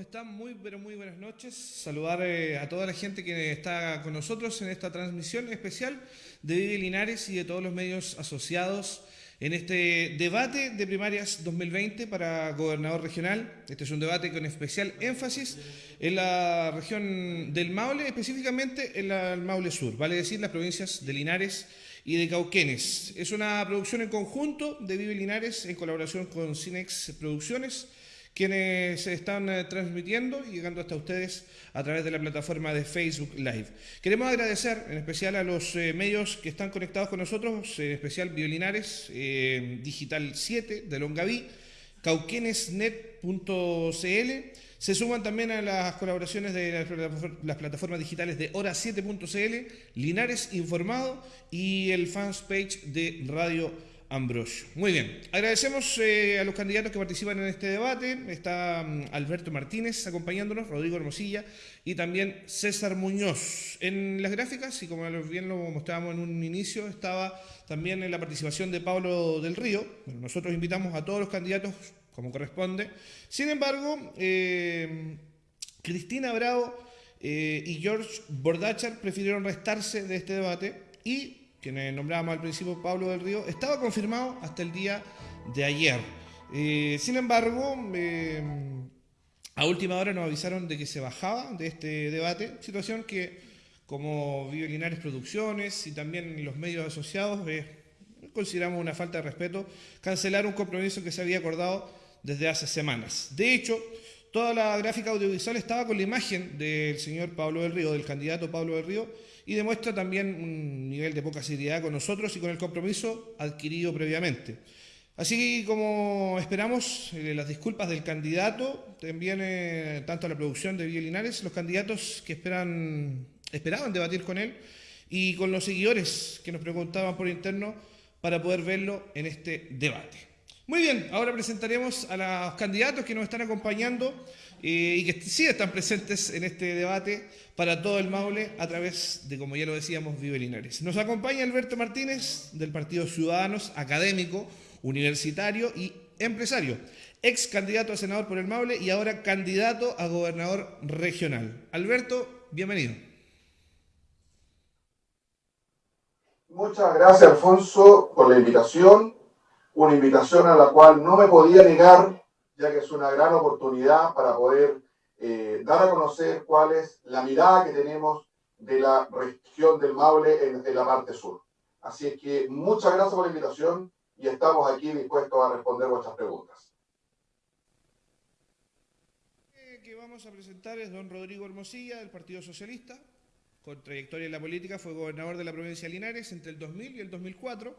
están? Muy, pero muy buenas noches. Saludar eh, a toda la gente que está con nosotros en esta transmisión especial de Vive Linares y de todos los medios asociados en este debate de primarias 2020 para gobernador regional. Este es un debate con especial énfasis en la región del Maule, específicamente en el Maule Sur, vale decir las provincias de Linares y de Cauquenes. Es una producción en conjunto de Vive Linares en colaboración con Cinex Producciones quienes se están eh, transmitiendo y llegando hasta ustedes a través de la plataforma de Facebook Live. Queremos agradecer en especial a los eh, medios que están conectados con nosotros, en especial Violinares, eh, Digital 7 de Longaví, cauquenesnet.cl. Se suman también a las colaboraciones de las plataformas digitales de Hora7.cl, Linares Informado y el fans page de Radio Ambrosio. Muy bien, agradecemos eh, a los candidatos que participan en este debate. Está mm, Alberto Martínez acompañándonos, Rodrigo Hermosilla y también César Muñoz. En las gráficas, y como bien lo mostrábamos en un inicio, estaba también la participación de Pablo del Río. nosotros invitamos a todos los candidatos como corresponde. Sin embargo, eh, Cristina Bravo eh, y George Bordachar prefirieron restarse de este debate y quien nombrábamos al principio Pablo del Río, estaba confirmado hasta el día de ayer. Eh, sin embargo, eh, a última hora nos avisaron de que se bajaba de este debate, situación que como Vive Linares Producciones y también los medios asociados eh, consideramos una falta de respeto cancelar un compromiso que se había acordado desde hace semanas. De hecho, toda la gráfica audiovisual estaba con la imagen del señor Pablo del Río, del candidato Pablo del Río, y demuestra también un nivel de poca seriedad con nosotros y con el compromiso adquirido previamente. Así como esperamos eh, las disculpas del candidato, también eh, tanto a la producción de Linares, los candidatos que esperan, esperaban debatir con él y con los seguidores que nos preguntaban por interno para poder verlo en este debate. Muy bien, ahora presentaremos a los candidatos que nos están acompañando eh, y que sí están presentes en este debate para todo el Maule a través de, como ya lo decíamos, Vive Linares. Nos acompaña Alberto Martínez del Partido Ciudadanos, académico, universitario y empresario, ex candidato a senador por el Maule y ahora candidato a gobernador regional. Alberto, bienvenido. Muchas gracias, Alfonso, por la invitación. Una invitación a la cual no me podía negar ya que es una gran oportunidad para poder eh, dar a conocer cuál es la mirada que tenemos de la región del Maule en, la parte sur. Así es que muchas gracias por la invitación y estamos aquí dispuestos a responder vuestras preguntas. que vamos a presentar es don Rodrigo Hermosilla del Partido Socialista. Con trayectoria en la política fue gobernador de la provincia de Linares entre el 2000 y el 2004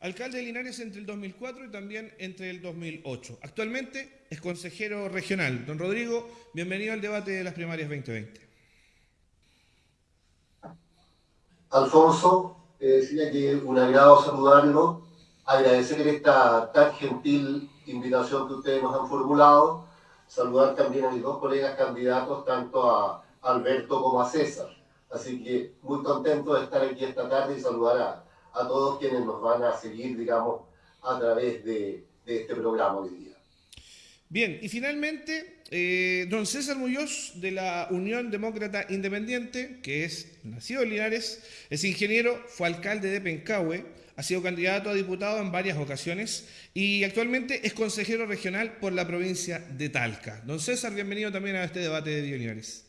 Alcalde de Linares entre el 2004 y también entre el 2008. Actualmente es consejero regional. Don Rodrigo, bienvenido al debate de las primarias 2020. Alfonso, eh, decía que un agrado saludarlo, agradecer esta tan gentil invitación que ustedes nos han formulado, saludar también a mis dos colegas candidatos, tanto a Alberto como a César. Así que muy contento de estar aquí esta tarde y saludar a, a todos quienes nos van a seguir, digamos, a través de, este programa hoy día. Bien, y finalmente, eh, don César Muñoz de la Unión Demócrata Independiente, que es nacido en Linares, es ingeniero, fue alcalde de Pencahue, ha sido candidato a diputado en varias ocasiones y actualmente es consejero regional por la provincia de Talca. Don César, bienvenido también a este debate de Bio Linares.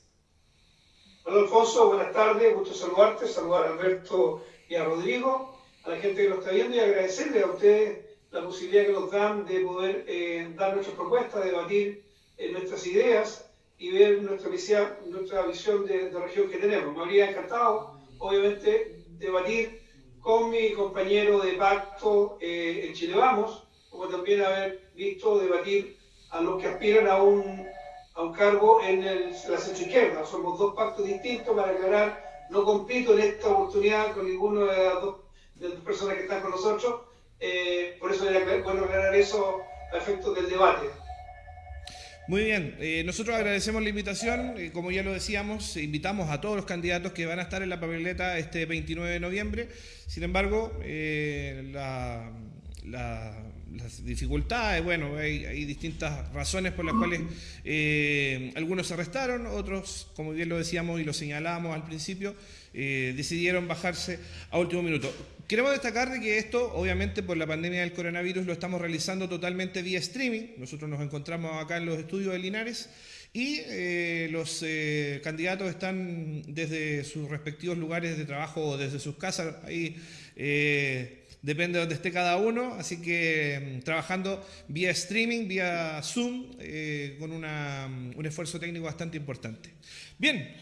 Hola Alfonso, buenas tardes, gusto saludarte, saludar a Alberto y a Rodrigo a la gente que nos está viendo y agradecerle a ustedes la posibilidad que nos dan de poder eh, dar nuestras propuestas, debatir eh, nuestras ideas y ver nuestra visión, nuestra visión de, región que tenemos. Me habría encantado, obviamente, debatir con mi compañero de pacto eh, en Chile Vamos, como también haber visto debatir a los que aspiran a un, a un cargo en, el, la centro izquierda. Somos dos pactos distintos para aclarar, no compito en esta oportunidad con ninguno de las dos de las personas que están con nosotros. Eh, por eso era bueno aclarar eso a efectos del debate. Muy bien, eh, nosotros agradecemos la invitación, eh, como ya lo decíamos, invitamos a todos los candidatos que van a estar en la papeleta este 29 de noviembre, sin embargo, la, las dificultades, bueno, hay, distintas razones por las cuales eh, algunos se arrestaron, otros, como bien lo decíamos y lo señalábamos al principio, eh, decidieron bajarse a último minuto. Queremos destacar de que esto, obviamente por la pandemia del coronavirus, lo estamos realizando totalmente vía streaming. Nosotros nos encontramos acá en los estudios de Linares y eh, los candidatos están desde sus respectivos lugares de trabajo o desde sus casas ahí depende de donde esté cada uno, así que mm, trabajando vía streaming, vía Zoom, eh, con mm, un esfuerzo técnico bastante importante. Bien,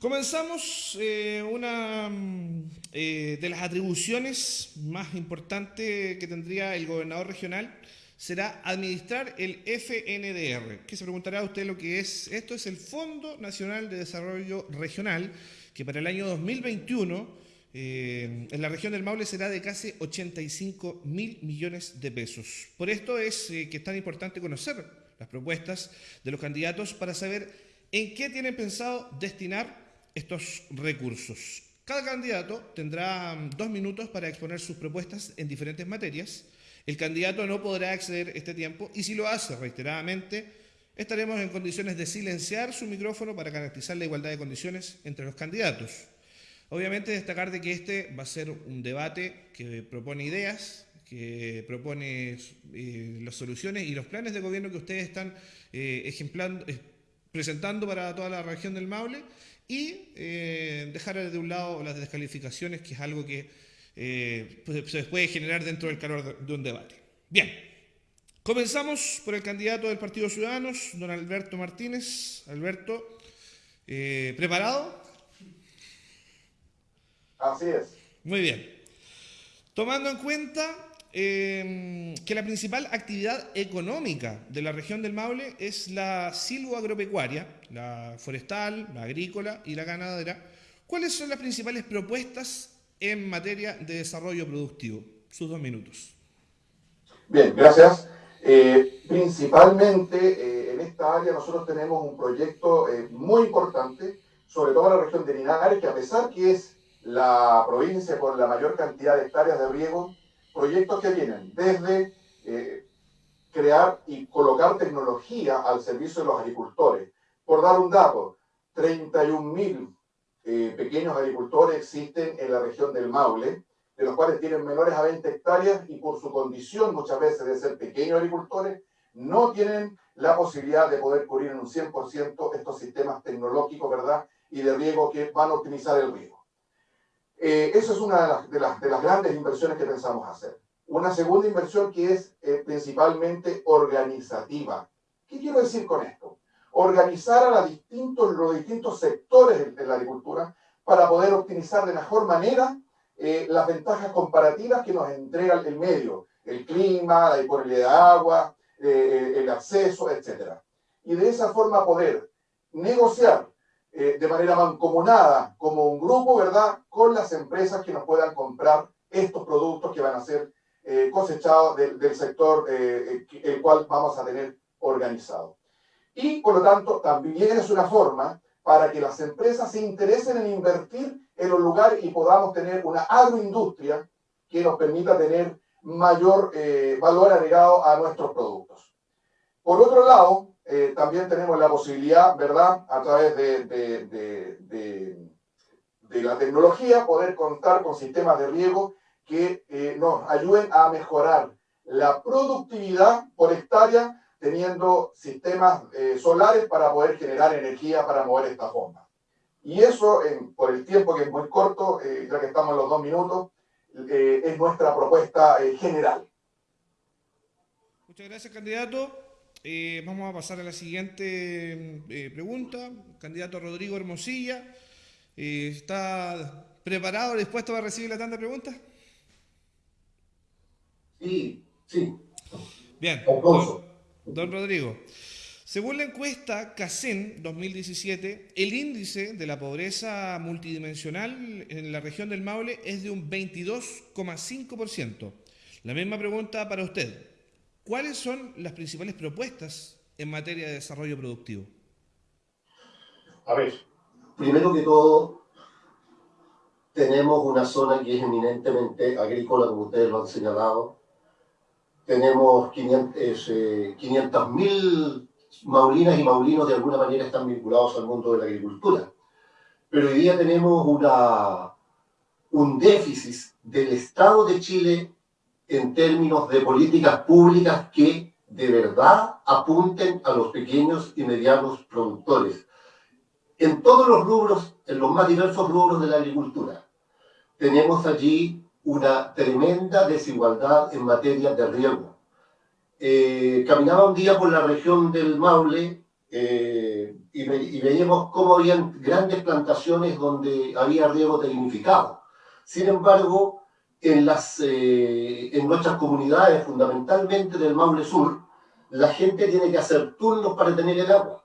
comenzamos eh, una mm, eh, de las atribuciones más importantes que tendría el gobernador regional será administrar el FNDR. ¿Qué se preguntará usted lo que es? Esto es el Fondo Nacional de Desarrollo Regional, que para el año 2021 eh, en la región del Maule será de casi 85 mil millones de pesos. Por esto es que es tan importante conocer las propuestas de los candidatos para saber en qué tienen pensado destinar estos recursos. Cada candidato tendrá mm, dos minutos para exponer sus propuestas en diferentes materias. El candidato no podrá exceder este tiempo y si lo hace reiteradamente, estaremos en condiciones de silenciar su micrófono para garantizar la igualdad de condiciones entre los candidatos. Obviamente destacar de que este va a ser un debate que propone ideas, que propone eh, las soluciones y los planes de gobierno que ustedes están eh, ejemplando, eh, presentando para toda la región del Maule y dejar de un lado las descalificaciones, que es algo que pues, se puede generar dentro del calor de un debate. Bien, comenzamos por el candidato del Partido Ciudadanos, don Alberto Martínez. Alberto, ¿preparado? Así es. Muy bien. Tomando en cuenta eh, que la principal actividad económica de la región del Maule es la silvoagropecuaria, la forestal, la agrícola y la ganadera, ¿cuáles son las principales propuestas en materia de desarrollo productivo? Sus dos minutos. Bien, gracias. Eh, principalmente eh, en esta área nosotros tenemos un proyecto muy importante, sobre todo en la región de Linares, que a pesar que es la provincia con la mayor cantidad de hectáreas de riego, proyectos que vienen desde eh, crear y colocar tecnología al servicio de los agricultores. Por dar un dato, 31.000 eh, pequeños agricultores existen en la región del Maule, de los cuales tienen menores a 20 hectáreas y por su condición muchas veces de ser pequeños agricultores, no tienen la posibilidad de poder cubrir en un 100% estos sistemas tecnológicos, ¿verdad? Y de riego que van a optimizar el riego. Eh, eso es una de las, de, las, grandes inversiones que pensamos hacer. Una segunda inversión que es eh, principalmente organizativa. ¿Qué quiero decir con esto? Organizar a los distintos, sectores de la agricultura para poder optimizar de mejor manera eh, las ventajas comparativas que nos entrega el medio, el clima, la disponibilidad de agua, el acceso, etc. Y de esa forma poder negociar eh, de manera mancomunada, como un grupo, ¿verdad?, con las empresas que nos puedan comprar estos productos que van a ser eh, cosechados del, sector eh, el cual vamos a tener organizado. Y, por lo tanto, también es una forma para que las empresas se interesen en invertir en los lugares y podamos tener una agroindustria que nos permita tener mayor valor agregado a nuestros productos. Por otro lado, eh, también tenemos la posibilidad, ¿verdad?, a través de, de, la tecnología, poder contar con sistemas de riego que eh, nos ayuden a mejorar la productividad por hectárea teniendo sistemas eh, solares para poder generar energía para mover esta bomba. Y eso, por el tiempo que es muy corto, ya que estamos en los dos minutos, es nuestra propuesta general. Muchas gracias, candidato. Eh, vamos a pasar a la siguiente eh, pregunta. Candidato Rodrigo Hermosilla. Eh, ¿Está preparado, dispuesto a recibir la tanda de preguntas? Sí, sí. Bien. Don, don, Rodrigo. Según la encuesta CACEN 2017, el índice de la pobreza multidimensional en la región del Maule es de un 22,5%. La misma pregunta para usted. ¿Cuáles son las principales propuestas en materia de desarrollo productivo? A ver, primero que todo, tenemos una zona que es eminentemente agrícola, como ustedes lo han señalado. tenemos 500.000 500 maulinas y maulinos de alguna manera están vinculados al mundo de la agricultura. Pero hoy día tenemos una, un déficit del Estado de Chile en términos de políticas públicas que de verdad apunten a los pequeños y medianos productores. En todos los rubros, en los más diversos rubros de la agricultura, tenemos allí una tremenda desigualdad en materia de riego. Eh, caminaba un día por la región del Maule eh, y, veíamos cómo había grandes plantaciones donde había riego tecnificado. Sin embargo, eh, en nuestras comunidades, fundamentalmente del Maule Sur, la gente tiene que hacer turnos para tener el agua.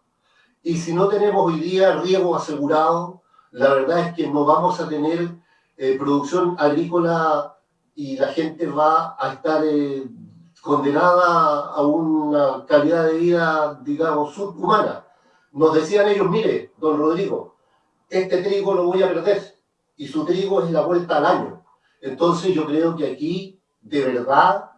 Y si no tenemos hoy día riego asegurado, la verdad es que no vamos a tener eh, producción agrícola y la gente va a estar eh, condenada a una calidad de vida, digamos, subhumana. Nos decían ellos, mire, don Rodrigo, este trigo lo voy a perder y su trigo es la vuelta al año. Entonces yo creo que aquí, de verdad,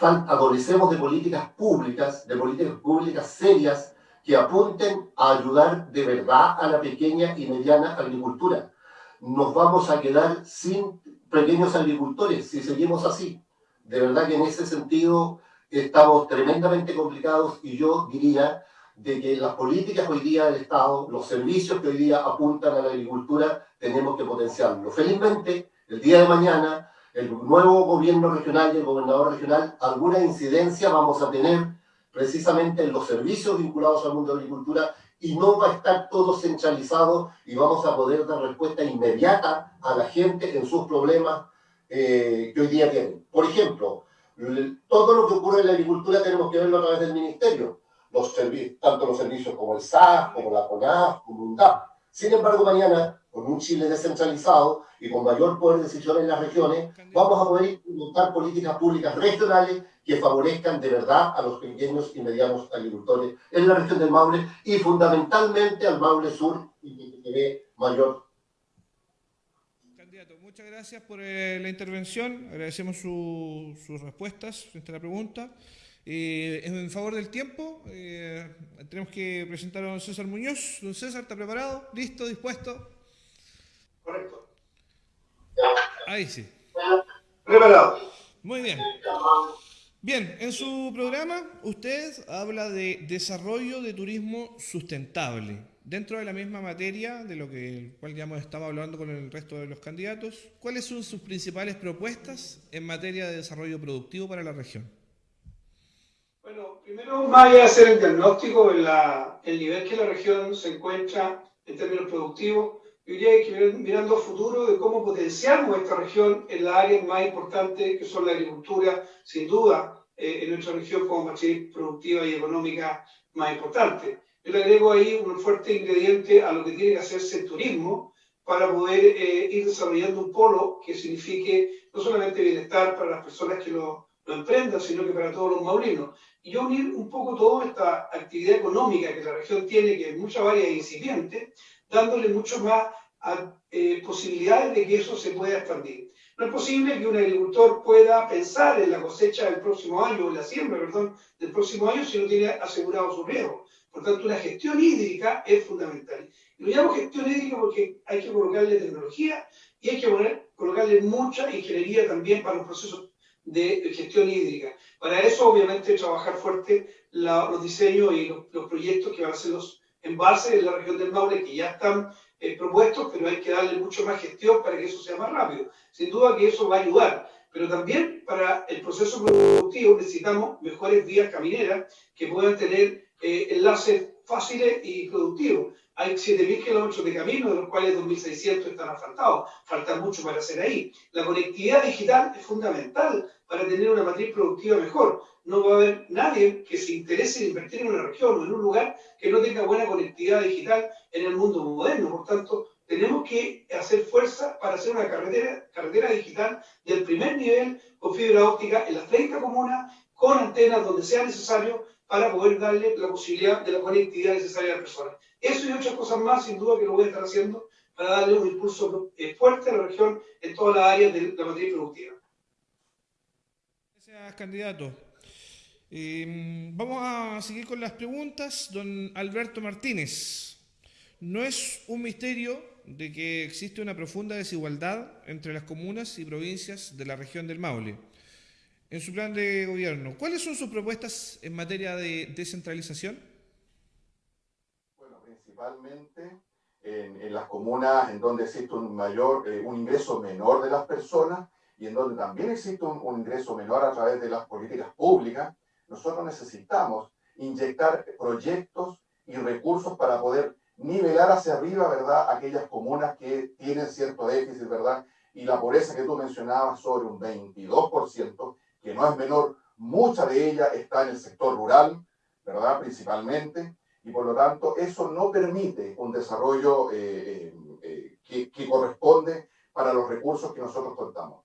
adolecemos de políticas públicas, de políticas públicas serias, que apunten a ayudar de verdad a la pequeña y mediana agricultura. Nos vamos a quedar sin pequeños agricultores si seguimos así. De verdad que en ese sentido estamos tremendamente complicados y yo diría de que las políticas hoy día del Estado, los servicios que hoy día apuntan a la agricultura, tenemos que potenciarlo. Felizmente, el día de mañana, el nuevo gobierno regional y el gobernador regional, alguna incidencia vamos a tener precisamente en los servicios vinculados al mundo de la agricultura y no va a estar todo centralizado y vamos a poder dar respuesta inmediata a la gente en sus problemas eh, que hoy día tienen. Por ejemplo, todo lo que ocurre en la agricultura tenemos que verlo a través del ministerio, tanto los servicios como el SAS, como la CONAF, como UNDAP. Sin embargo, mañana con un Chile descentralizado y con mayor poder de decisión en las regiones, vamos a poder implementar políticas públicas regionales que favorezcan de verdad a los pequeños y medianos agricultores en la región del Maule y fundamentalmente al Maule Sur y que ve mayor. Candidato, muchas gracias por eh, la intervención, agradecemos sus respuestas frente a la pregunta. Eh, en favor del tiempo, eh, tenemos que presentar a don César Muñoz. Don César, ¿está preparado? ¿Listo? ¿Dispuesto? Correcto. Ahí sí. Preparado. Muy bien. Bien, en su programa usted habla de desarrollo de turismo sustentable. Dentro de la misma materia de lo que el cual ya hemos estado hablando con el resto de los candidatos, ¿cuáles son sus principales propuestas en materia de desarrollo productivo para la región? Bueno, primero, más allá de hacer el diagnóstico en el nivel que la región se encuentra en términos productivos, yo diría que mirando a futuro de cómo potenciamos esta región en las áreas más importantes que son la agricultura, sin duda, eh, en nuestra región como matriz productiva y económica más importante. Yo le agrego ahí un fuerte ingrediente a lo que tiene que hacerse el turismo para poder eh, ir desarrollando un polo que signifique no solamente bienestar para las personas que lo, lo emprendan, sino que para todos los maulinos. Y yo unir un poco toda esta actividad económica que la región tiene, que es mucha varias incipiente, dándole mucho más eh, posibilidades de que eso se pueda expandir. No es posible que un agricultor pueda pensar en la cosecha del próximo año, o la siembra, perdón, del próximo año si no tiene asegurado su riego. Por tanto, una gestión hídrica es fundamental. Y lo llamo gestión hídrica porque hay que colocarle tecnología y hay que poner, colocarle mucha ingeniería también para los procesos de gestión hídrica. Para eso, obviamente, trabajar fuerte los diseños y los, los proyectos que van a ser los embalses en la región del Maule que ya están eh, propuestos, pero hay que darle mucho más gestión para que eso sea más rápido. Sin duda que eso va a ayudar, pero también para el proceso productivo necesitamos mejores vías camineras que puedan tener eh, enlaces fáciles y productivos. Hay 7.000 kilómetros de camino, de los cuales 2.600 están asfaltados. Falta mucho para hacer ahí. La conectividad digital es fundamental para tener una matriz productiva mejor no va a haber nadie que se interese en invertir en una región o en un lugar que no tenga buena conectividad digital en el mundo moderno. Por tanto, tenemos que hacer fuerza para hacer una carretera, digital del primer nivel con fibra óptica en las 30 comunas, con antenas donde sea necesario para poder darle la posibilidad de la conectividad necesaria a las personas. Eso y otras cosas más, sin duda que lo voy a estar haciendo para darle un impulso eh, fuerte a la región en todas las áreas de la matriz productiva. Gracias, candidato. Eh, vamos a seguir con las preguntas. Don Alberto Martínez. No es un misterio de que existe una profunda desigualdad entre las comunas y provincias de la región del Maule. En su plan de gobierno, ¿cuáles son sus propuestas en materia de descentralización? Bueno, principalmente en, las comunas en donde existe un mayor, eh, un ingreso menor de las personas y en donde también existe un, ingreso menor a través de las políticas públicas, nosotros necesitamos inyectar proyectos y recursos para poder nivelar hacia arriba, ¿verdad?, aquellas comunas que tienen cierto déficit, ¿verdad? Y la pobreza que tú mencionabas sobre un 22%, que no es menor, mucha de ella está en el sector rural, ¿verdad?, principalmente, y por lo tanto eso no permite un desarrollo eh, eh, eh, que, que corresponde para los recursos que nosotros contamos.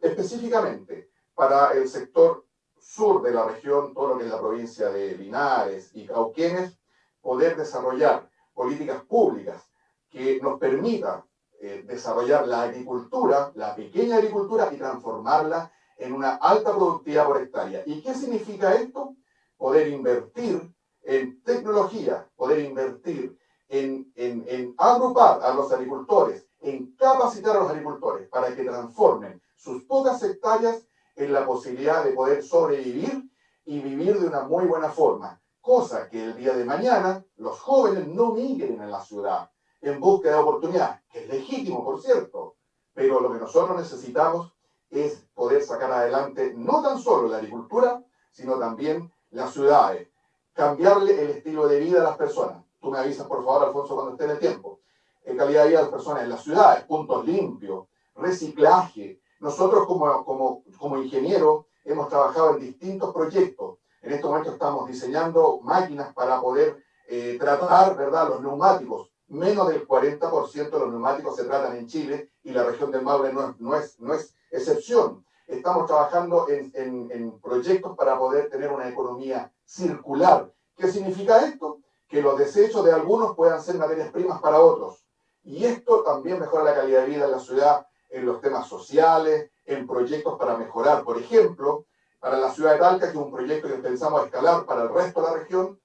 Específicamente, para el sector sur de la región, todo lo que es la provincia de Linares y Cauquenes, poder desarrollar políticas públicas que nos permitan eh, desarrollar la agricultura, la pequeña agricultura y transformarla en una alta productividad por. ¿Y qué significa esto? Poder invertir en tecnología, poder invertir en agrupar a los agricultores, en capacitar a los agricultores para que transformen sus pocas hectáreas en la posibilidad de poder sobrevivir y vivir de una muy buena forma. Cosa que el día de mañana los jóvenes no migren en la ciudad en búsqueda de oportunidad, que es legítimo, por cierto. Pero lo que nosotros necesitamos es poder sacar adelante no tan solo la agricultura, sino también las ciudades. Cambiarle el estilo de vida a las personas. Tú me avisas, por favor, Alfonso, cuando esté en el tiempo. En calidad de vida de las personas en las ciudades, puntos limpios, reciclaje, nosotros como, como, como ingenieros hemos trabajado en distintos proyectos. En este momento estamos diseñando máquinas para poder eh, tratar ¿verdad? los neumáticos. Menos del 40% de los neumáticos se tratan en Chile y la región del Maule no es, no es, no es excepción. Estamos trabajando en, en, en proyectos para poder tener una economía circular. ¿Qué significa esto? Que los desechos de algunos puedan ser materias primas para otros. Y esto también mejora la calidad de vida en la ciudad en los temas sociales, en proyectos para mejorar. Por ejemplo, para la ciudad de Talca, que es un proyecto que pensamos escalar para el resto de la región,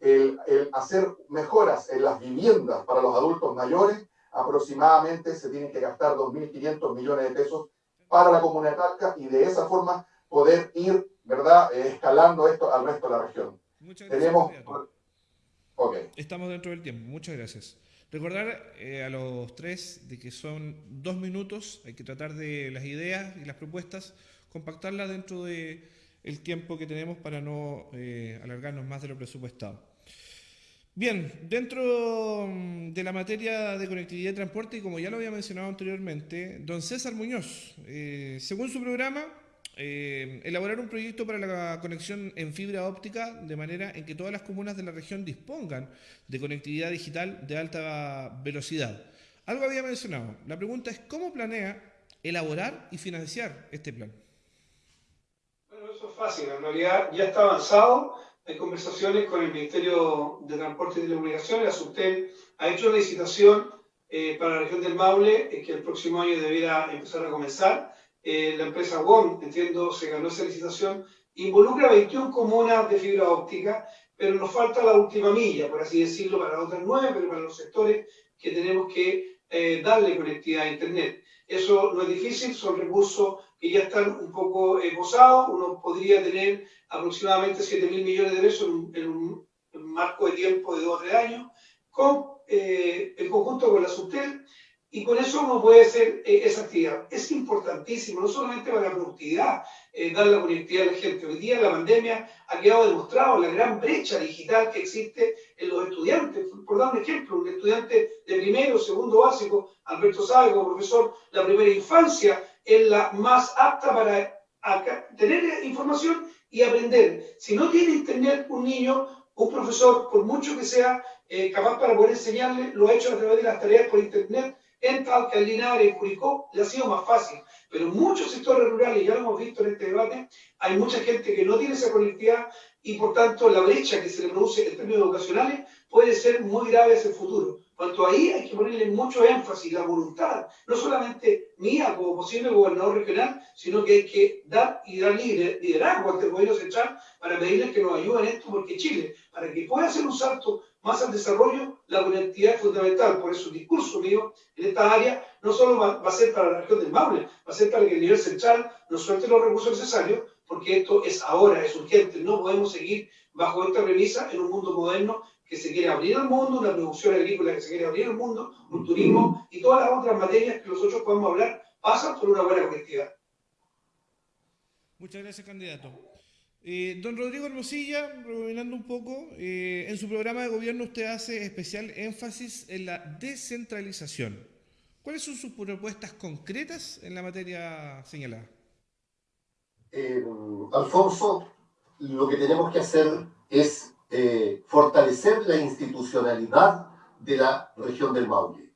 el, el, hacer mejoras en las viviendas para los adultos mayores, aproximadamente se tienen que gastar 2.500 millones de pesos para la comuna de Talca y de esa forma poder ir, ¿verdad?, eh, escalando esto al resto de la región. Muchas gracias. Tenemos... Okay. Estamos dentro del tiempo. Muchas gracias. Recordar eh, a los tres de que son dos minutos, hay que tratar de las ideas y las propuestas, compactarlas dentro del el tiempo que tenemos para no eh, alargarnos más de lo presupuestado. Bien, dentro mm, de la materia de conectividad y transporte, y como ya lo había mencionado anteriormente, don César Muñoz, eh, según su programa, eh, elaborar un proyecto para la conexión en fibra óptica de manera en que todas las comunas de la región dispongan de conectividad digital de alta velocidad. Algo había mencionado. La pregunta es, ¿cómo planea elaborar y financiar este plan? Bueno, eso es fácil. En realidad ya está avanzado. Hay conversaciones con el Ministerio de Transporte y Telecomunicaciones. La ha hecho una licitación eh, para la región del Maule, eh, que el próximo año debiera empezar a comenzar eh, la empresa WOM, entiendo, se ganó esa licitación, involucra 21 comunas de fibra óptica, pero nos falta la última milla, por así decirlo, para otras nueve, pero para los sectores que tenemos que eh, darle conectividad a Internet. Eso no es difícil, son recursos que ya están un poco eh, posados, uno podría tener aproximadamente 7 mil millones de pesos en un, en marco de tiempo de 2 o 3 años, con eh, el conjunto con la Subtel, y con eso uno puede hacer eh, esa actividad. Es importantísimo, no solamente para la productividad, eh, dar la conectividad a la gente. Hoy día la pandemia ha quedado demostrado la gran brecha digital que existe en los estudiantes. Por dar un ejemplo, un estudiante de primero, segundo básico, Alberto sabe como profesor, la primera infancia es la más apta para tener información y aprender. Si no tiene internet un niño, un profesor, por mucho que sea eh, capaz para poder enseñarle, lo ha hecho a través de las tareas por internet, en Talca, Linares, Curicó, le ha sido más fácil. Pero en muchos sectores rurales, ya lo hemos visto en este debate, hay mucha gente que no tiene esa conectividad y por tanto la brecha que se le produce en términos educacionales puede ser muy grave hacia el futuro. Cuanto ahí hay que ponerle mucho énfasis, la voluntad, no solamente mía como posible gobernador regional, sino que hay que dar y dar liderazgo ante el gobierno central para pedirles que nos ayuden en esto, porque Chile, para que pueda hacer un salto más al desarrollo, la conectividad es fundamental. Por eso el discurso mío en esta área no solo va, a ser para la región del Maule, va a ser para que el nivel central nos suelte los recursos necesarios, porque esto es ahora, es urgente. No podemos seguir bajo esta premisa en un mundo moderno que se quiere abrir al mundo, una producción agrícola que se quiere abrir al mundo, un turismo y todas las otras materias que nosotros podemos hablar pasan por una buena conectividad. Muchas gracias, candidato. Eh, don Rodrigo Hermosilla, rebobinando un poco, eh, en su programa de gobierno usted hace especial énfasis en la descentralización. ¿Cuáles son sus propuestas concretas en la materia señalada? Eh, Alfonso, lo que tenemos que hacer es fortalecer la institucionalidad de la región del Maule.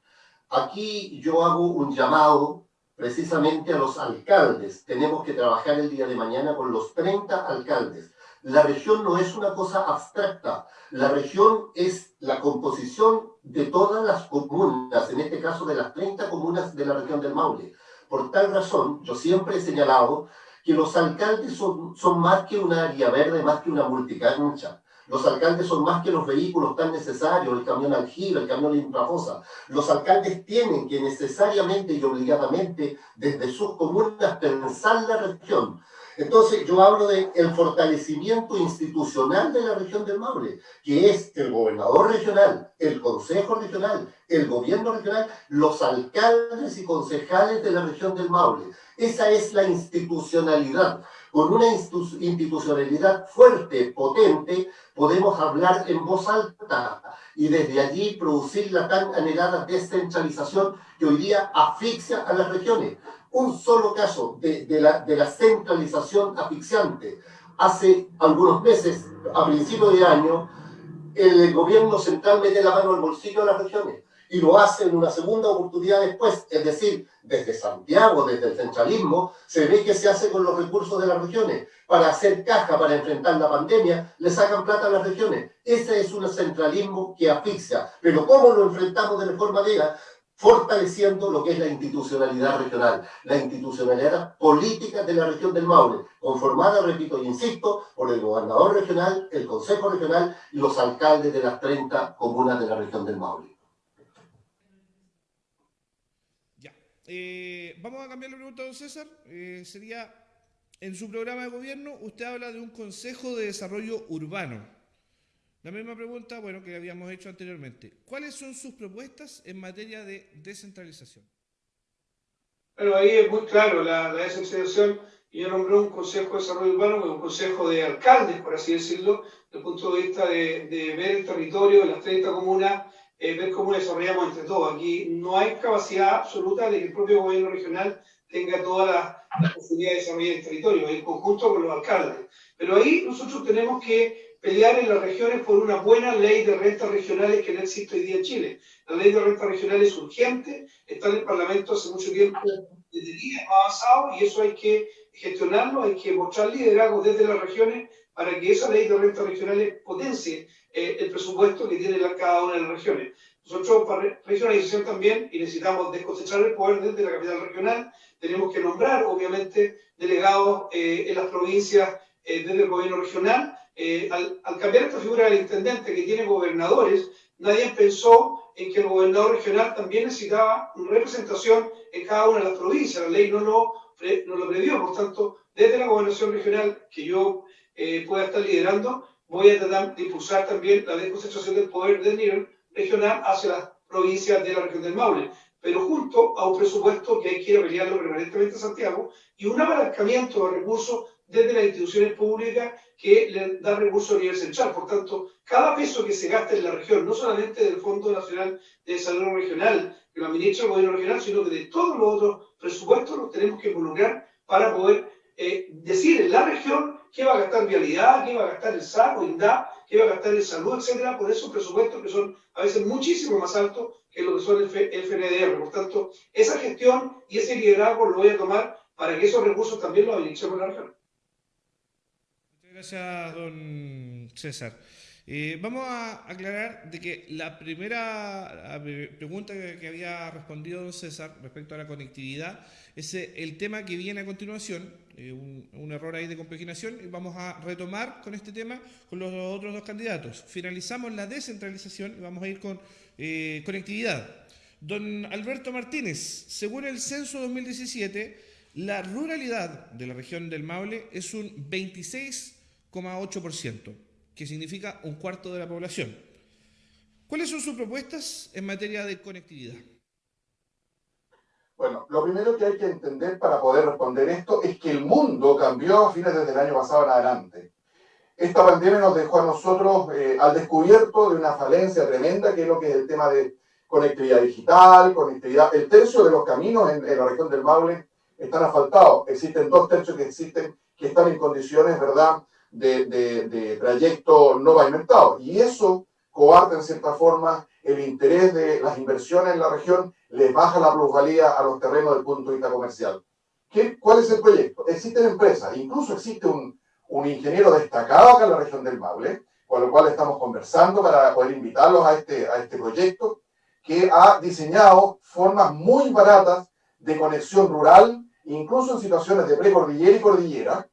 Aquí yo hago un llamado precisamente a los alcaldes. Tenemos que trabajar el día de mañana con los 30 alcaldes. La región no es una cosa abstracta. La región es la composición de todas las comunas, en este caso de las 30 comunas de la región del Maule. Por tal razón, yo siempre he señalado que los alcaldes son, más que una área verde, más que una multicancha. Los alcaldes son más que los vehículos tan necesarios, el camión aljibe, el camión infrafosa. Los alcaldes tienen que necesariamente y obligadamente desde sus comunas pensar la región. Entonces yo hablo del el fortalecimiento institucional de la región del Maule, que es el gobernador regional, el consejo regional, el gobierno regional, los alcaldes y concejales de la región del Maule. Esa es la institucionalidad con una institucionalidad fuerte, potente, podemos hablar en voz alta y desde allí producir la tan anhelada descentralización que hoy día asfixia a las regiones. Un solo caso de, la, centralización asfixiante. Hace algunos meses, a principios de año, el gobierno central mete la mano al bolsillo de las regiones y lo hace en una segunda oportunidad después, es decir, desde Santiago, desde el centralismo, se ve que se hace con los recursos de las regiones. Para hacer caja, para enfrentar la pandemia, le sacan plata a las regiones. Ese es un centralismo que asfixia. Pero ¿cómo lo enfrentamos de mejor manera? fortaleciendo lo que es la institucionalidad regional, la institucionalidad política de la región del Maule, conformada, repito e insisto, por el gobernador regional, el consejo regional y los alcaldes de las 30 comunas de la región del Maule. Eh, vamos a cambiar la pregunta, don César. Eh, sería, en su programa de gobierno, usted habla de un Consejo de Desarrollo Urbano. La misma pregunta, bueno, que habíamos hecho anteriormente. ¿Cuáles son sus propuestas en materia de descentralización? Bueno, ahí es muy claro la, la descentralización. Yo nombré un Consejo de Desarrollo Urbano, un consejo de alcaldes, por así decirlo, desde el punto de vista de, ver el territorio de las 30 comunas eh, ver cómo desarrollamos entre todos. Aquí no hay capacidad absoluta de que el propio gobierno regional tenga todas las, posibilidades de desarrollar el territorio, en conjunto con los alcaldes. Pero ahí nosotros tenemos que pelear en las regiones por una buena ley de rentas regionales que no existe hoy día en Chile. La ley de rentas regionales es urgente, está en el Parlamento hace mucho tiempo, desde días avanzado, y eso hay que gestionarlo, hay que mostrar liderazgo desde las regiones para que esa ley de rentas regionales potencie eh, el presupuesto que tiene cada una de las regiones. Nosotros para regionalización también, y necesitamos desconcentrar el poder desde la capital regional, tenemos que nombrar, obviamente, delegados eh, en las provincias eh, desde el gobierno regional. Al, al, cambiar esta figura del intendente que tiene gobernadores, nadie pensó en que el gobernador regional también necesitaba representación en cada una de las provincias. La ley no lo, no lo previó, por tanto, desde la gobernación regional que yo pueda estar liderando, voy a tratar de impulsar también la desconcentración del poder del nivel regional hacia las provincias de la región del Maule, pero junto a un presupuesto que hay que ir a pelearlo permanentemente a Santiago y un apalancamiento de recursos desde las instituciones públicas que le dan recursos a nivel central. Por tanto, cada peso que se gaste en la región, no solamente del Fondo Nacional de Desarrollo Regional, que lo administra el gobierno regional, sino que de todos los otros presupuestos los tenemos que involucrar para poder eh, decir en la región qué va a gastar vialidad, qué va a gastar el SAC INDA, qué va a gastar el salud, etcétera, por esos presupuestos que son a veces muchísimo más altos que lo que son el, FNDR. Por tanto, esa gestión y ese liderazgo lo voy a tomar para que esos recursos también los administremos en la región. Muchas gracias, don César. Eh, vamos a aclarar de que la primera pregunta que, había respondido don César respecto a la conectividad es eh, el tema que viene a continuación, eh, un, error ahí de compaginación, y vamos a retomar con este tema con los otros dos candidatos. Finalizamos la descentralización y vamos a ir con conectividad. Don Alberto Martínez, según el censo 2017, la ruralidad de la región del Maule es un 26,8% que significa un cuarto de la población. ¿Cuáles son sus propuestas en materia de conectividad? Bueno, lo primero que hay que entender para poder responder esto es que el mundo cambió a fines desde el año pasado en adelante. Esta pandemia nos dejó a nosotros eh, al descubierto de una falencia tremenda, que es lo que es el tema de conectividad digital, conectividad. El tercio de los caminos en, en la región del Maule están asfaltados. Existen dos tercios que existen que están en condiciones, ¿verdad?, de, de, trayecto no pavimentado. Y eso coarta en cierta forma el interés de las inversiones en la región, les baja la plusvalía a los terrenos del punto de vista comercial. ¿Qué, ¿Cuál es el proyecto? Existen empresas, incluso existe un, un ingeniero destacado acá en la región del Maule, con lo cual estamos conversando para poder invitarlos a este, a este proyecto, que ha diseñado formas muy baratas de conexión rural, incluso en situaciones de precordillera y cordillera,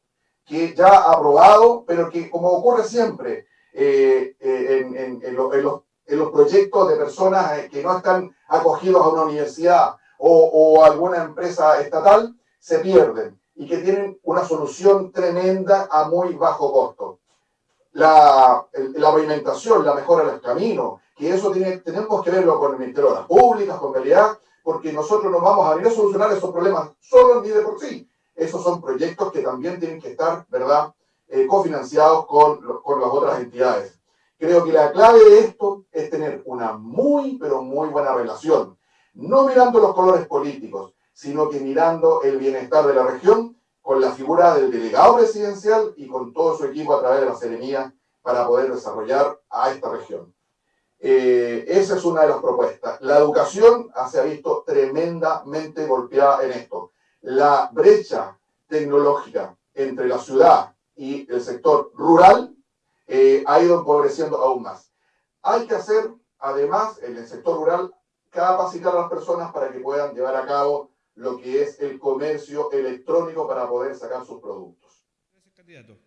que ya ha aprobado, pero que como ocurre siempre eh, eh, en, los, proyectos de personas eh, que no están acogidos a una universidad o, alguna empresa estatal, se pierden y que tienen una solución tremenda a muy bajo costo. La, la pavimentación, la mejora de los caminos, que eso tenemos que verlo con el Ministerio de las Públicas, con realidad, porque nosotros no vamos a venir a solucionar esos problemas solo ni de por sí, esos son proyectos que también tienen que estar, ¿verdad?, eh, cofinanciados con, con las otras entidades. Creo que la clave de esto es tener una muy, pero muy buena relación, no mirando los colores políticos, sino que mirando el bienestar de la región con la figura del delegado presidencial y con todo su equipo a través de la Seremía para poder desarrollar a esta región. Eh, esa es una de las propuestas. La educación se ha visto tremendamente golpeada en esto la brecha tecnológica entre la ciudad y el sector rural eh, ha ido empobreciendo aún más. Hay que hacer, además, en el sector rural, capacitar a las personas para que puedan llevar a cabo lo que es el comercio electrónico para poder sacar sus productos. Gracias, candidato.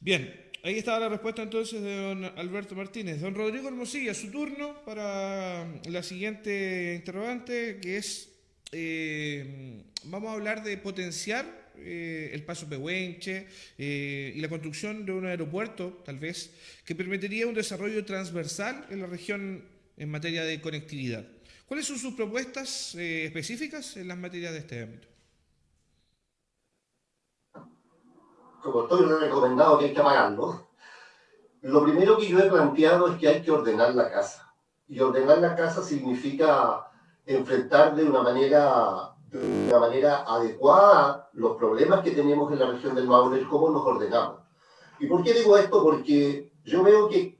Bien, ahí estaba la respuesta entonces de don Alberto Martínez. Don Rodrigo Hermosilla, su turno para la siguiente interrogante, que es eh, vamos a hablar de potenciar eh, el paso Pehuenche eh, y la construcción de un aeropuerto, tal vez, que permitiría un desarrollo transversal en la región en materia de conectividad. ¿Cuáles son sus propuestas específicas en las materias de este ámbito? Como estoy recomendado que hay que apagarlo, lo primero que yo he planteado es que hay que ordenar la casa. Y ordenar la casa significa enfrentar de una manera, de una manera adecuada los problemas que tenemos en la región del Maule cómo nos ordenamos. ¿Y por qué digo esto? Porque yo veo que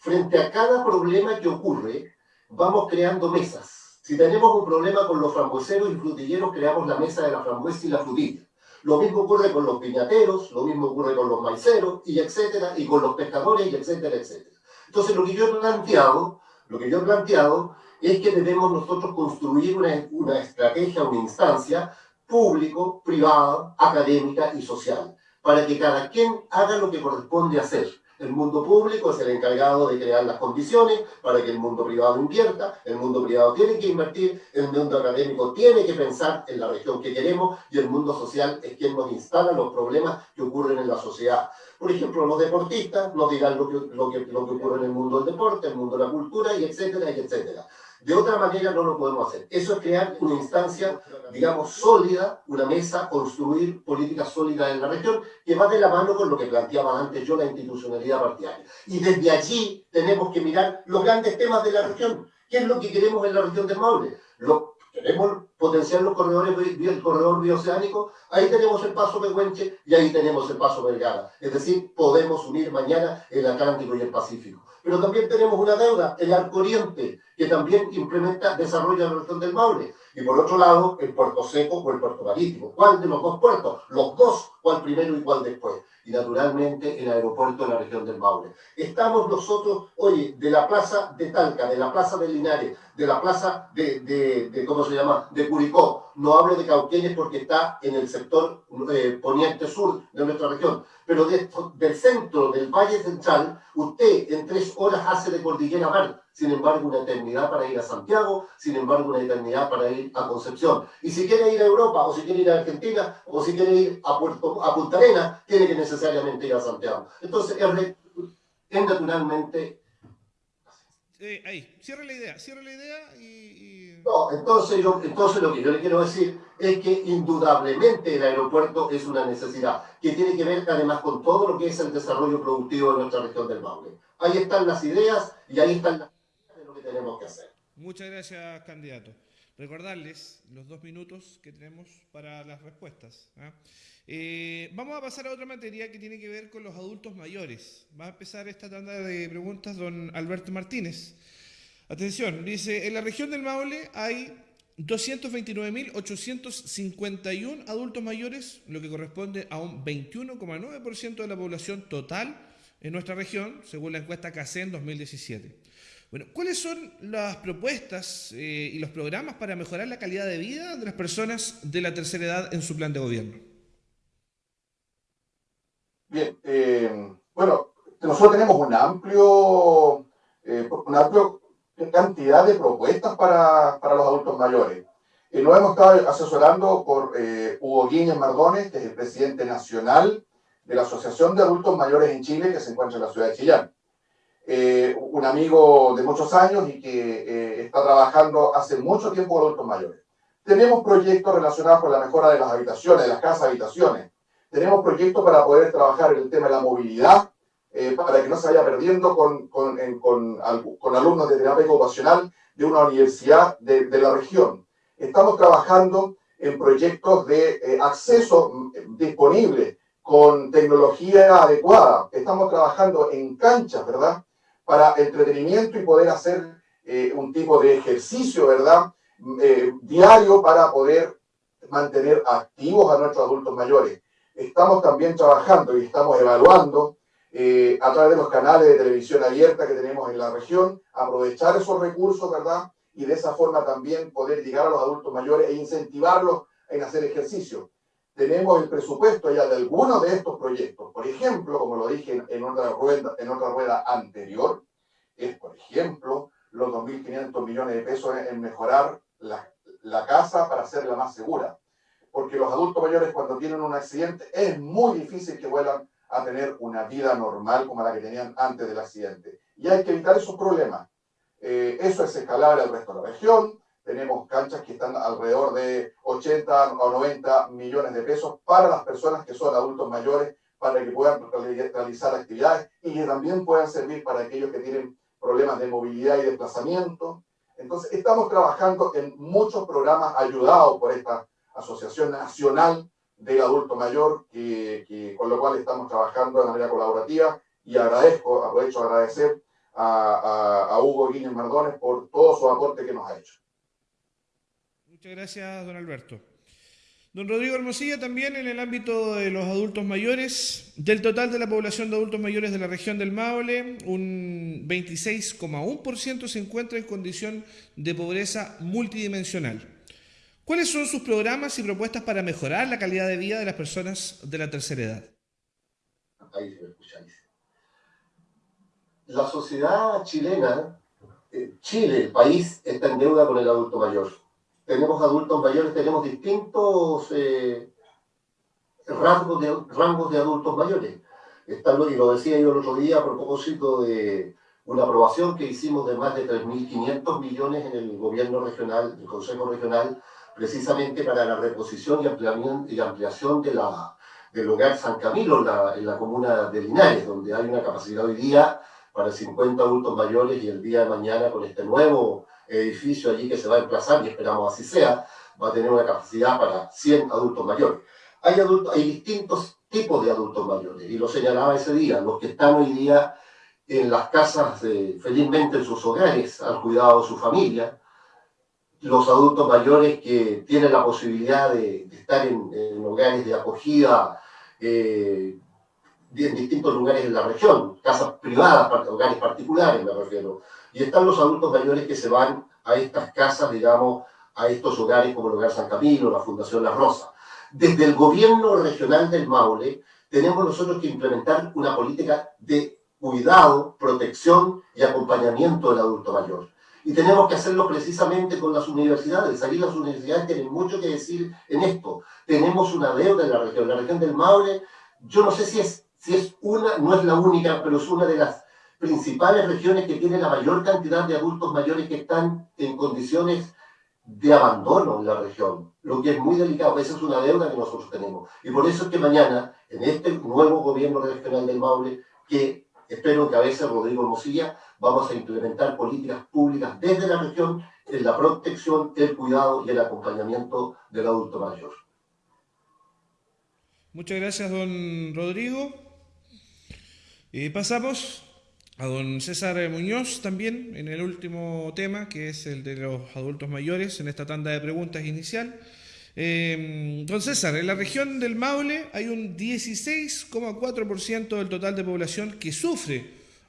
frente a cada problema que ocurre, vamos creando mesas. Si tenemos un problema con los frambueseros y frutilleros, creamos la mesa de la frambuesa y la frutilla. Lo mismo ocurre con los piñateros, lo mismo ocurre con los maiceros, y etcétera, y con los pescadores, y etcétera, etcétera. Entonces, lo que yo he planteado, lo que yo he planteado es que debemos nosotros construir una, una estrategia, una instancia público, privada, académica y social, para que cada quien haga lo que corresponde hacer. El mundo público es el encargado de crear las condiciones para que el mundo privado invierta, el mundo privado tiene que invertir, el mundo académico tiene que pensar en la región que queremos y el mundo social es quien nos instala los problemas que ocurren en la sociedad. Por ejemplo, los deportistas nos dirán lo que, lo que, lo que ocurre en el mundo del deporte, el mundo de la cultura, y etcétera, y etcétera. De otra manera no lo podemos hacer. Eso es crear una instancia, digamos, sólida, una mesa, construir políticas sólidas en la región, que va de la mano con lo que planteaba antes yo, la institucionalidad partidaria. Y desde allí tenemos que mirar los grandes temas de la región. ¿Qué es lo que queremos en la región del Maule? Lo, queremos potenciar los corredores, el corredor bioceánico, ahí tenemos el paso Pehuenche y ahí tenemos el paso Vergara. Es decir, podemos unir mañana el Atlántico y el Pacífico. Pero también tenemos una deuda, el Arco Oriente, que también implementa, desarrolla la región del Maule. Y por otro lado, el puerto seco o el puerto marítimo. ¿Cuál de los dos puertos? Los dos, ¿cuál primero y cuál después? y naturalmente el aeropuerto de la región del Maule. Estamos nosotros, oye, de la plaza de Talca, de la plaza de Linares, de la plaza de, ¿cómo se llama?, de Curicó. No hablo de Cauquenes porque está en el sector eh, poniente sur de nuestra región, pero del centro del Valle Central, usted en tres horas hace de Cordillera Mar, sin embargo una eternidad para ir a Santiago, sin embargo una eternidad para ir a Concepción. Y si quiere ir a Europa, o si quiere ir a Argentina, o si quiere ir a, Puerto, a Punta Arenas, tiene que necesariamente ir a Santiago. Entonces es, es naturalmente... Eh, ahí, cierra la idea, cierra la idea y... No, entonces, entonces lo que yo le quiero decir es que indudablemente el aeropuerto es una necesidad, que tiene que ver además con todo lo que es el desarrollo productivo de nuestra región del Maule. Ahí están las ideas y ahí están las Muchas gracias, candidato. Recordarles los dos minutos que tenemos para las respuestas. ¿ah? Eh, vamos a pasar a otra materia que tiene que ver con los adultos mayores. Va a empezar esta tanda de preguntas don Alberto Martínez. Atención, dice, en la región del Maule hay 229.851 adultos mayores, lo que corresponde a un 21,9% de la población total en nuestra región, según la encuesta CACEN 2017. Bueno, ¿cuáles son las propuestas eh, y los programas para mejorar la calidad de vida de las personas de la tercera edad en su plan de gobierno? Bien, eh, bueno, nosotros tenemos un amplio, eh, una amplia cantidad de propuestas para, para los adultos mayores. Y nos hemos estado asesorando por Hugo Guíñez Mardones, que es el presidente nacional de la Asociación de Adultos Mayores en Chile, que se encuentra en la ciudad de Chillán. Eh, un amigo de muchos años y que eh, está trabajando hace mucho tiempo con adultos mayores. Tenemos proyectos relacionados con la mejora de las habitaciones, de las casas habitaciones. Tenemos proyectos para poder trabajar el tema de la movilidad, eh, para que no se vaya perdiendo con, con, con, con, alumnos de terapia ocupacional de una universidad de, de, la región. Estamos trabajando en proyectos de acceso mm, disponible con tecnología adecuada. Estamos trabajando en canchas, ¿verdad? Para entretenimiento y poder hacer eh, un tipo de ejercicio, ¿verdad? Eh, diario para poder mantener activos a nuestros adultos mayores. Estamos también trabajando y estamos evaluando eh, a través de los canales de televisión abierta que tenemos en la región, aprovechar esos recursos, ¿verdad? Y de esa forma también poder llegar a los adultos mayores e incentivarlos en hacer ejercicio. Tenemos el presupuesto ya de algunos de estos proyectos. Por ejemplo, como lo dije en, otra, rueda, en otra rueda anterior, es, por ejemplo, los 2.500 millones de pesos en, mejorar la, la casa para hacerla más segura. Porque los adultos mayores cuando tienen un accidente es muy difícil que vuelvan a tener una vida normal como la que tenían antes del accidente. Y hay que evitar esos problemas. Eh, eso es escalable al resto de la región tenemos canchas que están alrededor de 80 o 90 millones de pesos para las personas que son adultos mayores, para que puedan realizar actividades y que también puedan servir para aquellos que tienen problemas de movilidad y desplazamiento. Entonces, estamos trabajando en muchos programas ayudados por esta Asociación Nacional del Adulto Mayor, que, con lo cual estamos trabajando de manera colaborativa y agradezco, aprovecho a agradecer a, Hugo Guinness Mardones por todo su aporte que nos ha hecho. Muchas gracias, don Alberto. Don Rodrigo Hermosilla, también en el ámbito de los adultos mayores, del total de la población de adultos mayores de la región del Maule, un 26,1% se encuentra en condición de pobreza multidimensional. ¿Cuáles son sus programas y propuestas para mejorar la calidad de vida de las personas de la tercera edad? Ahí se me La sociedad chilena, eh, Chile, el país, está en deuda con el adulto mayor tenemos adultos mayores, tenemos distintos eh, rasgos de, rangos de adultos mayores. Está, y lo decía yo el otro día a propósito de una aprobación que hicimos de más de 3.500 millones en el gobierno regional, el Consejo Regional, precisamente para la reposición y ampliación, de la, del hogar San Camilo la, en la comuna de Linares, donde hay una capacidad hoy día para 50 adultos mayores y el día de mañana con este nuevo edificio allí que se va a emplazar, y esperamos así sea, va a tener una capacidad para 100 adultos mayores. Hay, adultos, hay distintos tipos de adultos mayores, y lo señalaba ese día, los que están hoy día en las casas, felizmente en sus hogares, al cuidado de su familia, los adultos mayores que tienen la posibilidad de, estar en, hogares de acogida, eh, en distintos lugares en la región, casas privadas, hogares particulares me refiero, y están los adultos mayores que se van a estas casas, digamos, a estos hogares como el Hogar San Camilo, la Fundación La Rosa. Desde el gobierno regional del Maule tenemos nosotros que implementar una política de cuidado, protección y acompañamiento del adulto mayor. Y tenemos que hacerlo precisamente con las universidades. Aquí las universidades tienen mucho que decir en esto. Tenemos una deuda en la región. La región del Maule, yo no sé si es, si es una, no es la única, pero es una de las principales regiones que tiene la mayor cantidad de adultos mayores que están en condiciones de abandono en la región, lo que es muy delicado, esa es una deuda que nosotros tenemos. Y por eso es que mañana, en este nuevo gobierno regional del Maule, que espero que a veces Rodrigo Mosilla, vamos a implementar políticas públicas desde la región en la protección, el cuidado y el acompañamiento del adulto mayor. Muchas gracias, don Rodrigo. Pasamos a don César Muñoz también en el último tema, que es el de los adultos mayores, en esta tanda de preguntas inicial. Eh, don César, en la región del Maule hay un 16,4% del total de población que sufre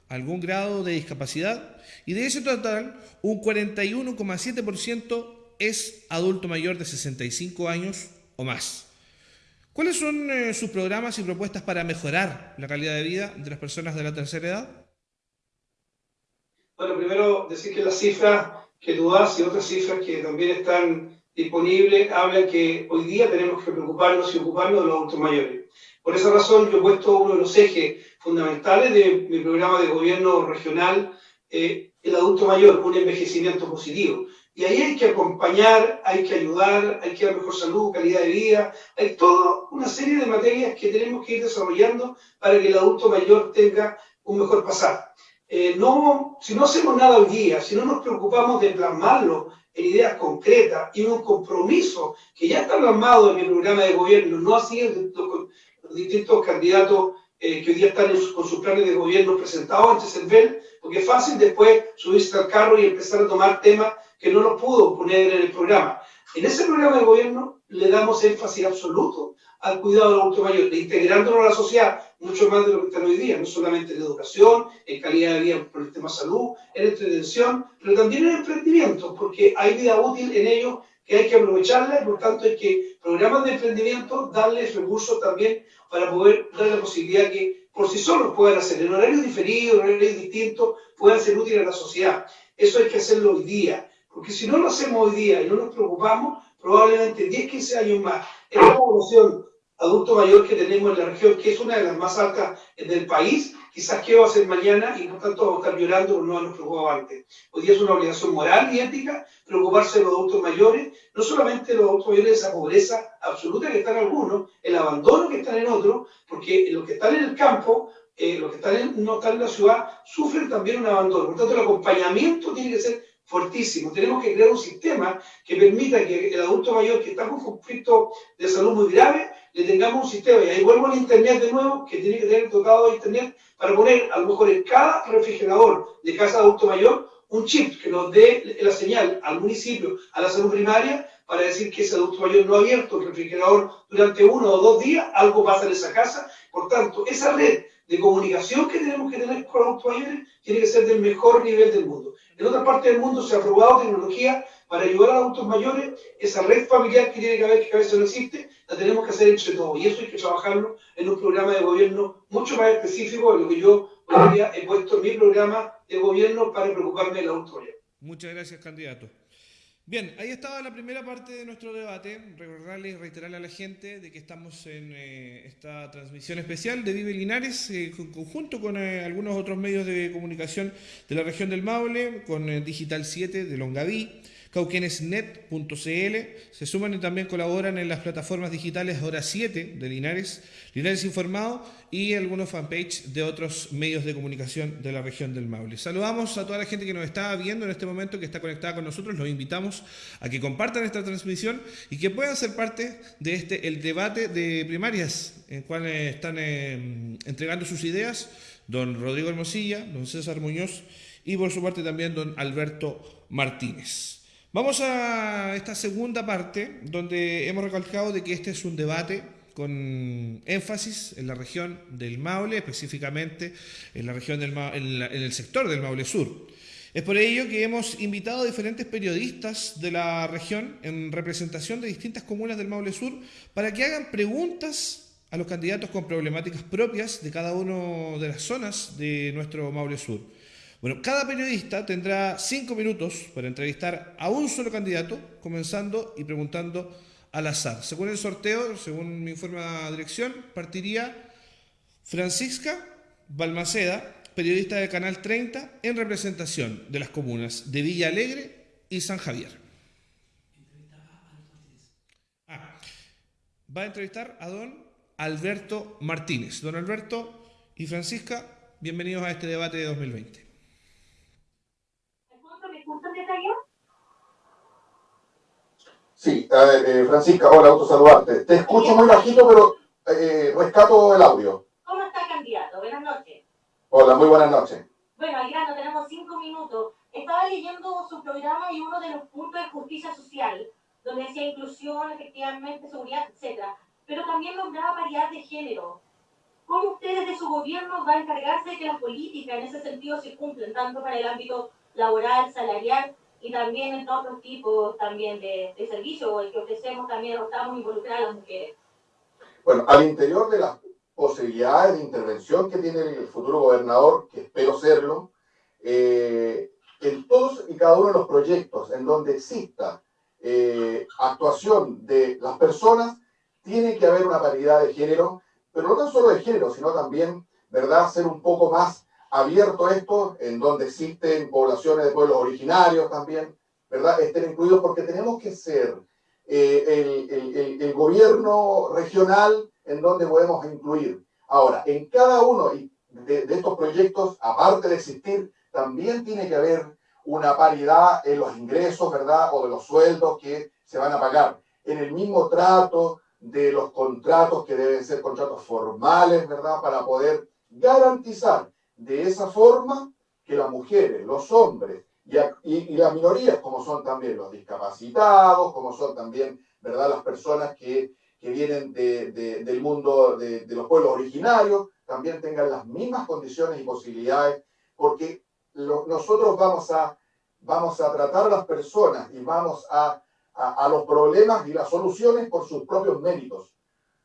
algún grado de discapacidad y de ese total un 41,7% es adulto mayor de 65 años o más. ¿Cuáles son eh, sus programas y propuestas para mejorar la calidad de vida de las personas de la tercera edad? Bueno, primero decir que las cifras que tú das y otras cifras que también están disponibles hablan que hoy día tenemos que preocuparnos y ocuparnos de los adultos mayores. Por esa razón yo he puesto uno de los ejes fundamentales de mi programa de gobierno regional, eh, el adulto mayor, un envejecimiento positivo. Y ahí hay que acompañar, hay que ayudar, hay que dar mejor salud, calidad de vida, hay toda una serie de materias que tenemos que ir desarrollando para que el adulto mayor tenga un mejor pasar. Eh, no, si no hacemos nada hoy día, si no nos preocupamos de plasmarlo en ideas concretas y en un compromiso que ya está plasmado en el programa de gobierno, no así en los, distintos candidatos eh, que hoy día están con sus planes de gobierno presentados ante CERVEL, porque es fácil después subirse al carro y empezar a tomar temas que no los pudo poner en el programa. En ese programa de gobierno le damos énfasis absoluto al cuidado del adulto mayor, integrándolo a la sociedad, mucho más de lo que está hoy día, no solamente en educación, en calidad de vida por el tema salud, en entretención, pero también en emprendimiento, porque hay vida útil en ellos que hay que aprovecharla y por tanto hay que programas de emprendimiento darles recursos también para poder dar la posibilidad que por sí solos puedan hacer en horarios diferidos, en horarios distintos, puedan ser útiles a la sociedad. Eso hay que hacerlo hoy día, porque si no lo hacemos hoy día y no nos preocupamos, probablemente 10, 15 años más, esta población adulto mayor que tenemos en la región, que es una de las más altas del país, quizás qué va a ser mañana y por tanto vamos a estar llorando por no habernos preocupado antes. Hoy día es una obligación moral y ética preocuparse de los adultos mayores, no solamente los adultos mayores de esa pobreza absoluta que están algunos, el abandono que están en otros, porque los que están en el campo, eh, los que están no están en la ciudad, sufren también un abandono. Por tanto, el acompañamiento tiene que ser fuertísimo. Tenemos que crear un sistema que permita que el adulto mayor que está con conflicto de salud muy grave le tengamos un sistema, y ahí vuelvo al Internet de nuevo, que tiene que tener dotado de Internet para poner a lo mejor en cada refrigerador de casa de adulto mayor un chip que nos dé la señal al municipio, a la salud primaria, para decir que ese adulto mayor no ha abierto el refrigerador durante uno o dos días, algo pasa en esa casa. Por tanto, esa red de comunicación que tenemos que tener con los mayores tiene que ser del mejor nivel del mundo. En otra parte del mundo se ha probado tecnología para ayudar a los adultos mayores, esa red familiar que tiene que haber, que a veces no existe, la tenemos que hacer entre todos. Y eso hay que trabajarlo en un programa de gobierno mucho más específico de lo que yo hoy día he puesto en mi programa de gobierno para preocuparme del adulto mayor. Muchas gracias, candidato. Bien, ahí estaba la primera parte de nuestro debate. Recordarle y reiterarle a la gente de que estamos en eh, esta transmisión especial de Vive Linares, eh, en conjunto con eh, algunos otros medios de comunicación de la región del Maule, con Digital 7 de Longaví, cauquenesnet.cl. Se suman y también colaboran en las plataformas digitales Hora 7 de Linares, Linares Informado y algunos fanpage de otros medios de comunicación de la región del Maule. Saludamos a toda la gente que nos está viendo en este momento, que está conectada con nosotros. Los invitamos a que compartan esta transmisión y que puedan ser parte de este el debate de primarias, en cual están eh, entregando sus ideas don Rodrigo Hermosilla, don César Muñoz y por su parte también don Alberto Martínez. Vamos a esta segunda parte donde hemos recalcado de que este es un debate con énfasis en la región del Maule, específicamente en la región del en, el sector del Maule Sur. Es por ello que hemos invitado a diferentes periodistas de la región en representación de distintas comunas del Maule Sur para que hagan preguntas a los candidatos con problemáticas propias de cada una de las zonas de nuestro Maule Sur. Bueno, cada periodista tendrá cinco minutos para entrevistar a un solo candidato, comenzando y preguntando al azar. Según el sorteo, según mi informe de dirección, partiría Francisca Balmaceda, periodista de Canal 30, en representación de las comunas de Villa Alegre y San Javier. Ah, va a entrevistar a don Alberto Martínez. Don Alberto y Francisca, bienvenidos a este debate de 2020. Sí, a ver, eh, Francisca, hola, gusto saludarte. Te escucho muy bajito, pero eh, rescato el audio. ¿Cómo está, candidato? Buenas noches. Hola, muy buenas noches. Bueno, al grano, tenemos cinco minutos. Estaba leyendo su programa y uno de los puntos de justicia social, donde decía inclusión, efectivamente, seguridad, etc. Pero también nombraba paridad de género. ¿Cómo ustedes de su gobierno van a encargarse de que las políticas en ese sentido se cumplen, tanto para el ámbito laboral, salarial, y también en otros tipos también de, de servicios que ofrecemos también estamos involucradas las mujeres. Bueno, al interior de las posibilidades de intervención que tiene el futuro gobernador, que espero serlo, eh, en todos y cada uno de los proyectos en donde exista eh, actuación de las personas, tiene que haber una paridad de género, pero no tan solo de género, sino también, ¿verdad?, ser un poco más abierto esto, en donde existen poblaciones de pueblos originarios también, ¿verdad? Estén incluidos porque tenemos que ser eh, el, el, gobierno regional en donde podemos incluir. Ahora, en cada uno de, de estos proyectos, aparte de existir, también tiene que haber una paridad en los ingresos, ¿verdad? O de los sueldos que se van a pagar. En el mismo trato de los contratos que deben ser contratos formales, ¿verdad? Para poder garantizar de esa forma que las mujeres, los hombres y, y, las minorías, como son también los discapacitados, como son también ¿verdad? las personas que, que vienen de, de, del mundo de, de, los pueblos originarios, también tengan las mismas condiciones y posibilidades, porque nosotros vamos a, vamos a tratar a las personas y vamos a, a, a los problemas y las soluciones por sus propios méritos,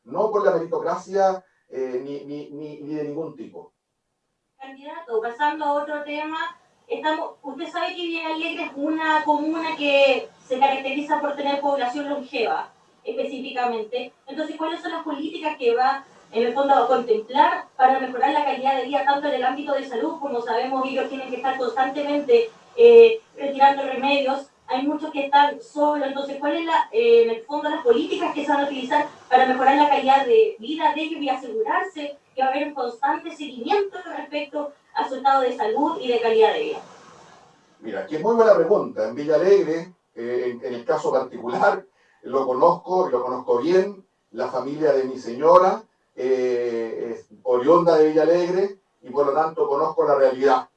no por la meritocracia eh, ni, ni, ni de ningún tipo candidato, pasando a otro tema, estamos, usted sabe que Villa Alegre es una comuna que se caracteriza por tener población longeva, específicamente. Entonces, ¿cuáles son las políticas que va en el fondo a contemplar para mejorar la calidad de vida tanto en el ámbito de salud, como sabemos ellos tienen que estar constantemente eh, retirando remedios, hay muchos que están solos, entonces ¿cuál es eh, el fondo las políticas que se van a utilizar para mejorar la calidad de vida de ellos y asegurarse que va a haber un constante seguimiento respecto a su estado de salud y de calidad de vida? Mira, aquí es muy buena pregunta. En Villa Alegre, eh, en, el caso particular, lo conozco y lo conozco bien. La familia de mi señora eh, oriunda de Villa Alegre y por lo tanto conozco la realidad.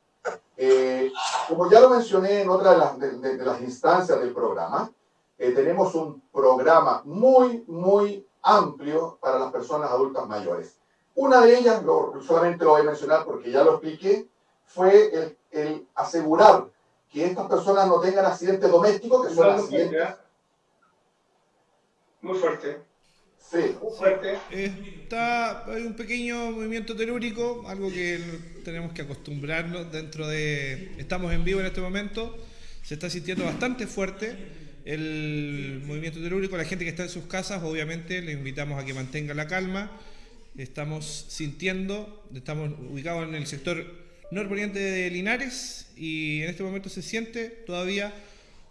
Eh, como ya lo mencioné en otra de las, de, de, de las instancias del programa, eh, tenemos un programa muy, muy amplio para las personas adultas mayores. Una de ellas, lo, solamente lo voy a mencionar porque ya lo expliqué, fue el, el asegurar que estas personas no tengan accidentes domésticos, que son accidentes... Muy fuerte. Sí. Muy fuerte. Está, hay un pequeño movimiento telúrico, algo que tenemos que acostumbrarnos dentro de... Estamos en vivo en este momento, se está sintiendo bastante fuerte el movimiento telúrico. La gente que está en sus casas, obviamente, le invitamos a que mantenga la calma estamos sintiendo, estamos ubicados en el sector norponiente de Linares y en este momento se siente todavía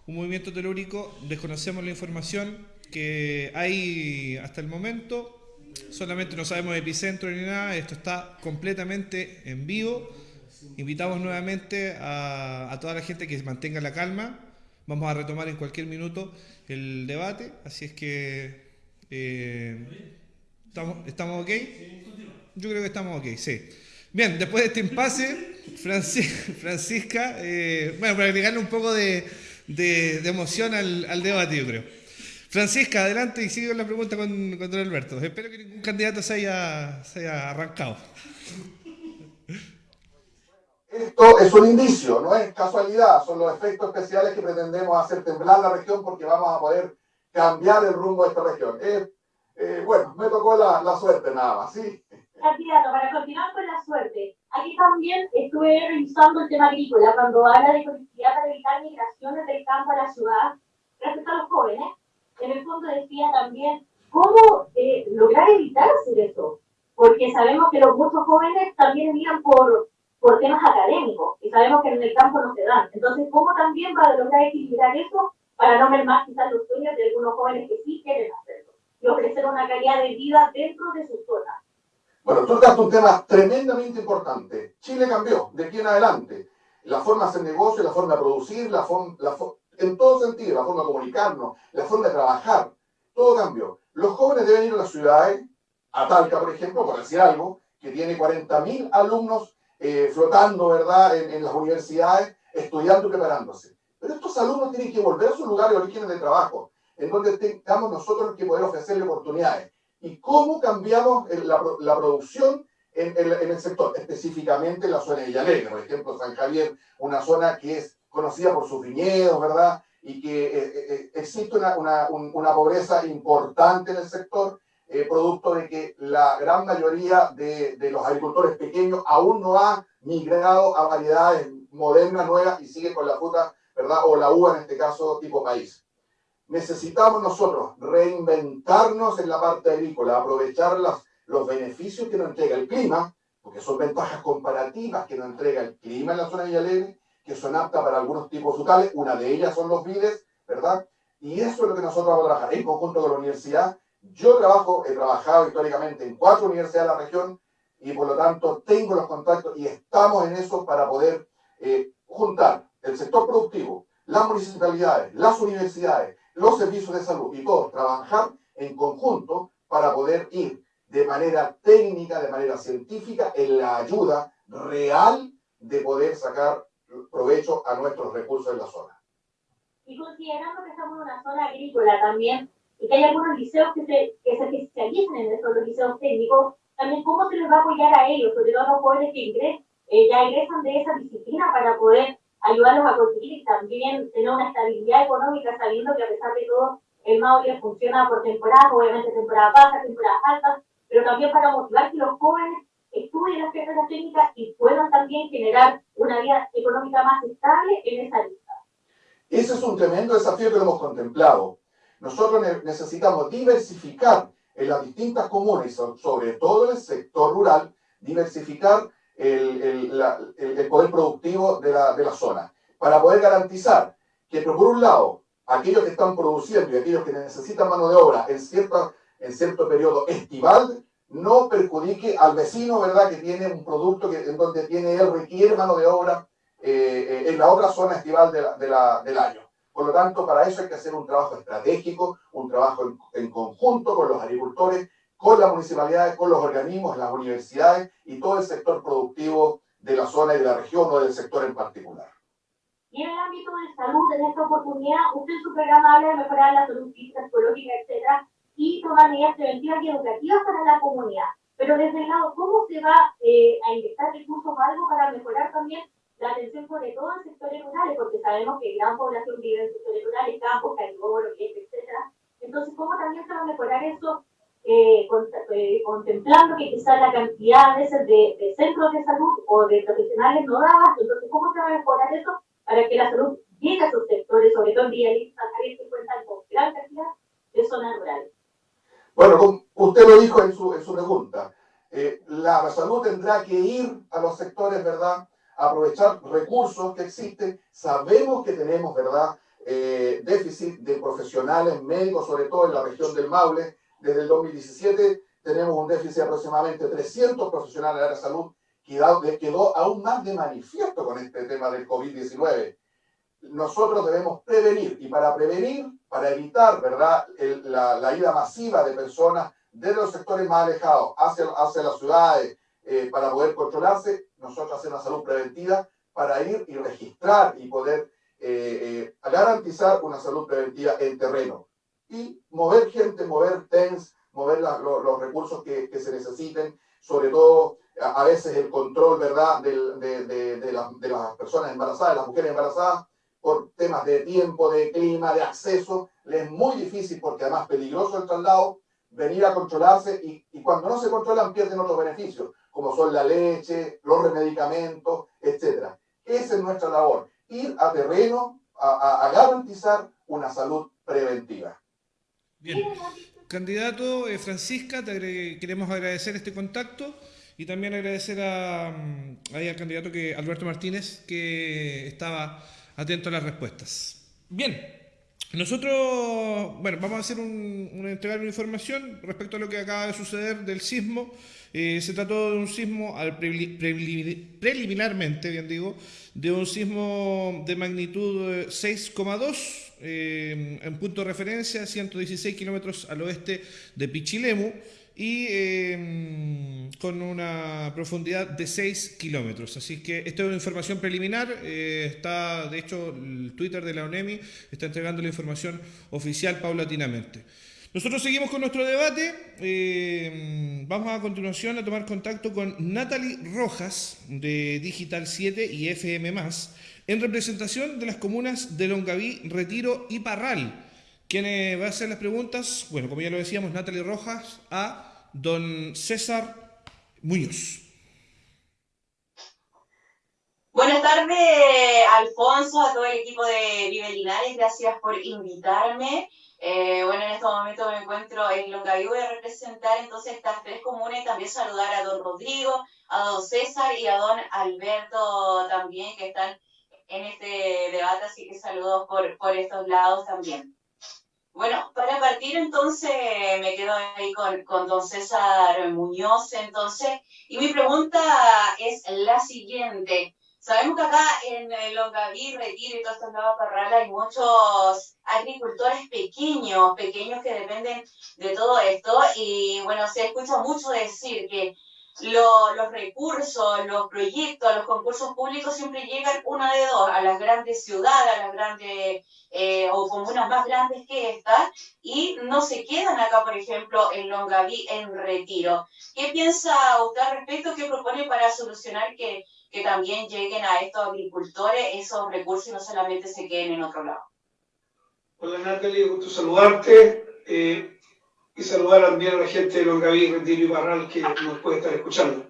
un movimiento telúrico, desconocemos la información que hay hasta el momento, solamente no sabemos epicentro ni nada, esto está completamente en vivo, invitamos nuevamente a, toda la gente que mantenga la calma, vamos a retomar en cualquier minuto el debate, así es que... Eh, ¿Estamos, ¿Estamos ok? Yo creo que estamos ok, sí. Bien, después de este impasse, Francisca, eh, bueno, para agregarle un poco de, de, de emoción al, al, debate, yo creo. Francisca, adelante y sigue con la pregunta con, con don Alberto. Espero que ningún candidato se haya, se haya arrancado. Esto es un indicio, no es casualidad, son los efectos especiales que pretendemos hacer temblar la región porque vamos a poder cambiar el rumbo de esta región. Eh, bueno, me tocó la, la, suerte nada más, ¿sí? Candidato, para continuar con la suerte, aquí también estuve revisando el tema agrícola cuando habla de conectividad para evitar migraciones del campo a la ciudad respecto a los jóvenes. En el fondo decía también cómo eh, lograr evitar hacer eso, porque sabemos que los muchos jóvenes también miran por por temas académicos y sabemos que en el campo no se dan. Entonces, ¿cómo también va a lograr equilibrar eso para no mermar quizás los sueños de algunos jóvenes que sí quieren hacerlo y ofrecer una calidad de vida dentro de su zona? Bueno, tú tocaste un tema tremendamente importante. Chile cambió de aquí en adelante. La forma de negocio, la forma de producir, la forma, la en todo sentido, la forma de comunicarnos, la forma de trabajar, todo cambió. Los jóvenes deben ir a las ciudades, a Talca, por ejemplo, por decir algo, que tiene 40.000 alumnos eh, flotando, ¿verdad?, en, las universidades, estudiando y preparándose. Pero estos alumnos tienen que volver a su lugar de origen de trabajo, en donde tengamos nosotros que poder ofrecerle oportunidades. ¿Y cómo cambiamos la, la producción en, el sector? Específicamente en la zona de Villalegre, por ejemplo, San Javier, una zona que es conocida por sus viñedos, ¿verdad? Y que eh, eh, existe una, una, una pobreza importante en el sector eh, producto de que la gran mayoría de, de, los agricultores pequeños aún no ha migrado a variedades modernas, nuevas, y sigue con la fruta, ¿verdad? O la uva en este caso, tipo país. Necesitamos nosotros reinventarnos en la parte agrícola, aprovechar las, los beneficios que nos entrega el clima, porque son ventajas comparativas que nos entrega el clima en la zona de Villalegre, que son aptas para algunos tipos frutales, una de ellas son los vides, ¿verdad? Y eso es lo que nosotros vamos a trabajar en conjunto con la universidad yo trabajo, he trabajado históricamente en cuatro universidades de la región y por lo tanto tengo los contactos y estamos en eso para poder eh, juntar el sector productivo, las municipalidades, las universidades, los servicios de salud y todos trabajar en conjunto para poder ir de manera técnica, de manera científica, en la ayuda real de poder sacar provecho a nuestros recursos en la zona. Y considerando que estamos en una zona agrícola también, y que hay algunos liceos que se, que se especializan en estos los liceos técnicos, también cómo se les va a apoyar a ellos, sobre todo a los jóvenes que ingresan, eh, ya ingresan de esa disciplina para poder ayudarlos a conseguir y también tener una estabilidad económica, sabiendo que a pesar de todo, el Maule funciona por temporadas, obviamente temporadas bajas, temporadas altas, pero también para motivar que los jóvenes estudien las carreras técnicas y puedan también generar una vida económica más estable en esa lista. Ese es un tremendo desafío que lo hemos contemplado. Nosotros necesitamos diversificar en las distintas comunas, sobre todo en el sector rural, diversificar el, poder productivo de la, zona, para poder garantizar que, por un lado, aquellos que están produciendo y aquellos que necesitan mano de obra en, cierta, en cierto periodo estival, no perjudique al vecino, ¿verdad?, que tiene un producto que, en donde tiene él requiere mano de obra eh, eh, en la otra zona estival del año. Por lo tanto, para eso hay que hacer un trabajo estratégico, un trabajo en, conjunto con los agricultores, con las municipalidades, con los organismos, las universidades y todo el sector productivo de la zona y de la región o del sector en particular. Y en el ámbito de salud, en esta oportunidad, usted en su programa habla de mejorar la salud física, psicológica, etcétera, y tomar medidas preventivas y educativas para la comunidad. Pero desde el lado, ¿cómo se va eh, a inyectar recursos algo para mejorar también la atención sobre todo en sectores rurales, porque sabemos que gran población vive en sectores rurales, campos, cariboro, etc. Entonces, ¿cómo también se va a mejorar eso? Eh, eh, contemplando que quizás la cantidad a veces de, centros de salud o de profesionales no daba, entonces, ¿cómo se va a mejorar eso para que la salud llegue a esos sectores, sobre todo en Villalista, que cuentan con gran cantidad de zonas rurales? Bueno, usted lo dijo en su, en su pregunta, eh, la salud tendrá que ir a los sectores, ¿verdad?, aprovechar recursos que existen. Sabemos que tenemos, ¿verdad?, eh, déficit de profesionales médicos, sobre todo en la región del Maule. Desde el 2017 tenemos un déficit de aproximadamente 300 profesionales de la salud, que quedó aún más de manifiesto con este tema del COVID-19. Nosotros debemos prevenir, y para prevenir, para evitar, ¿verdad?, la, la, ida masiva de personas de los sectores más alejados hacia, hacia las ciudades, eh, para poder controlarse, nosotros hacemos una salud preventiva para ir y registrar y poder eh, eh, garantizar una salud preventiva en terreno. y mover gente, mover TENS, mover los recursos que, que, se necesiten, sobre todo a, veces el control, ¿verdad?, de, de, de, las personas embarazadas, de las mujeres embarazadas, por temas de tiempo, de clima, de acceso, les es muy difícil porque además peligroso el traslado, venir a controlarse y, y, cuando no se controlan pierden otros beneficios, como son la leche, los remedicamentos, etc. Esa es nuestra labor, ir a terreno a, a, garantizar una salud preventiva. Bien, candidato eh, Francisca, queremos agradecer este contacto y también agradecer a, mm, ahí al candidato que Alberto Martínez que estaba atento a las respuestas. Bien, nosotros, bueno, vamos a hacer un, entregar una información respecto a lo que acaba de suceder del sismo. Eh, se trató de un sismo, al preliminarmente, bien digo, de un sismo de magnitud 6,2 eh, en punto de referencia, 116 kilómetros al oeste de Pichilemu y em, con una profundidad de 6 kilómetros. Así que esta es una información preliminar. Eh, está, de hecho, el Twitter de la ONEMI está entregando la información oficial paulatinamente. Nosotros seguimos con nuestro debate. Eh, vamos a continuación a tomar contacto con Natalie Rojas de Digital 7 y FM, en representación de las comunas de Longaví, Retiro y Parral ¿Quién va a hacer las preguntas? Bueno, como ya lo decíamos, Natalie Rojas a don César Muñoz. Buenas tardes, Alfonso, a todo el equipo de Vive Linares. Gracias por invitarme. Eh, bueno, en estos momentos me encuentro en Longaví. Voy a representar entonces estas tres comunas también saludar a don Rodrigo, a don César y a don Alberto también, que están en este debate. Así que saludos por, por estos lados también. Bueno, para partir entonces me quedo ahí con, con, don César Muñoz entonces, y mi pregunta es la siguiente. Sabemos que acá en Longaví, Retiro y todos estos lados Parral hay muchos agricultores pequeños, pequeños que dependen de todo esto, y bueno, se escucha mucho decir que los recursos, los proyectos, los concursos públicos siempre llegan una de dos, a las grandes ciudades, a las grandes eh, o comunas más grandes que estas, y no se quedan acá, por ejemplo, en Longaví, en Retiro. ¿Qué piensa usted al respecto? ¿Qué propone para solucionar que, que también lleguen a estos agricultores esos recursos y no solamente se queden en otro lado? Hola Natalie, gusto saludarte. Eh, y saludar también a la gente de Longaví, Retiro y Barral que nos puede estar escuchando.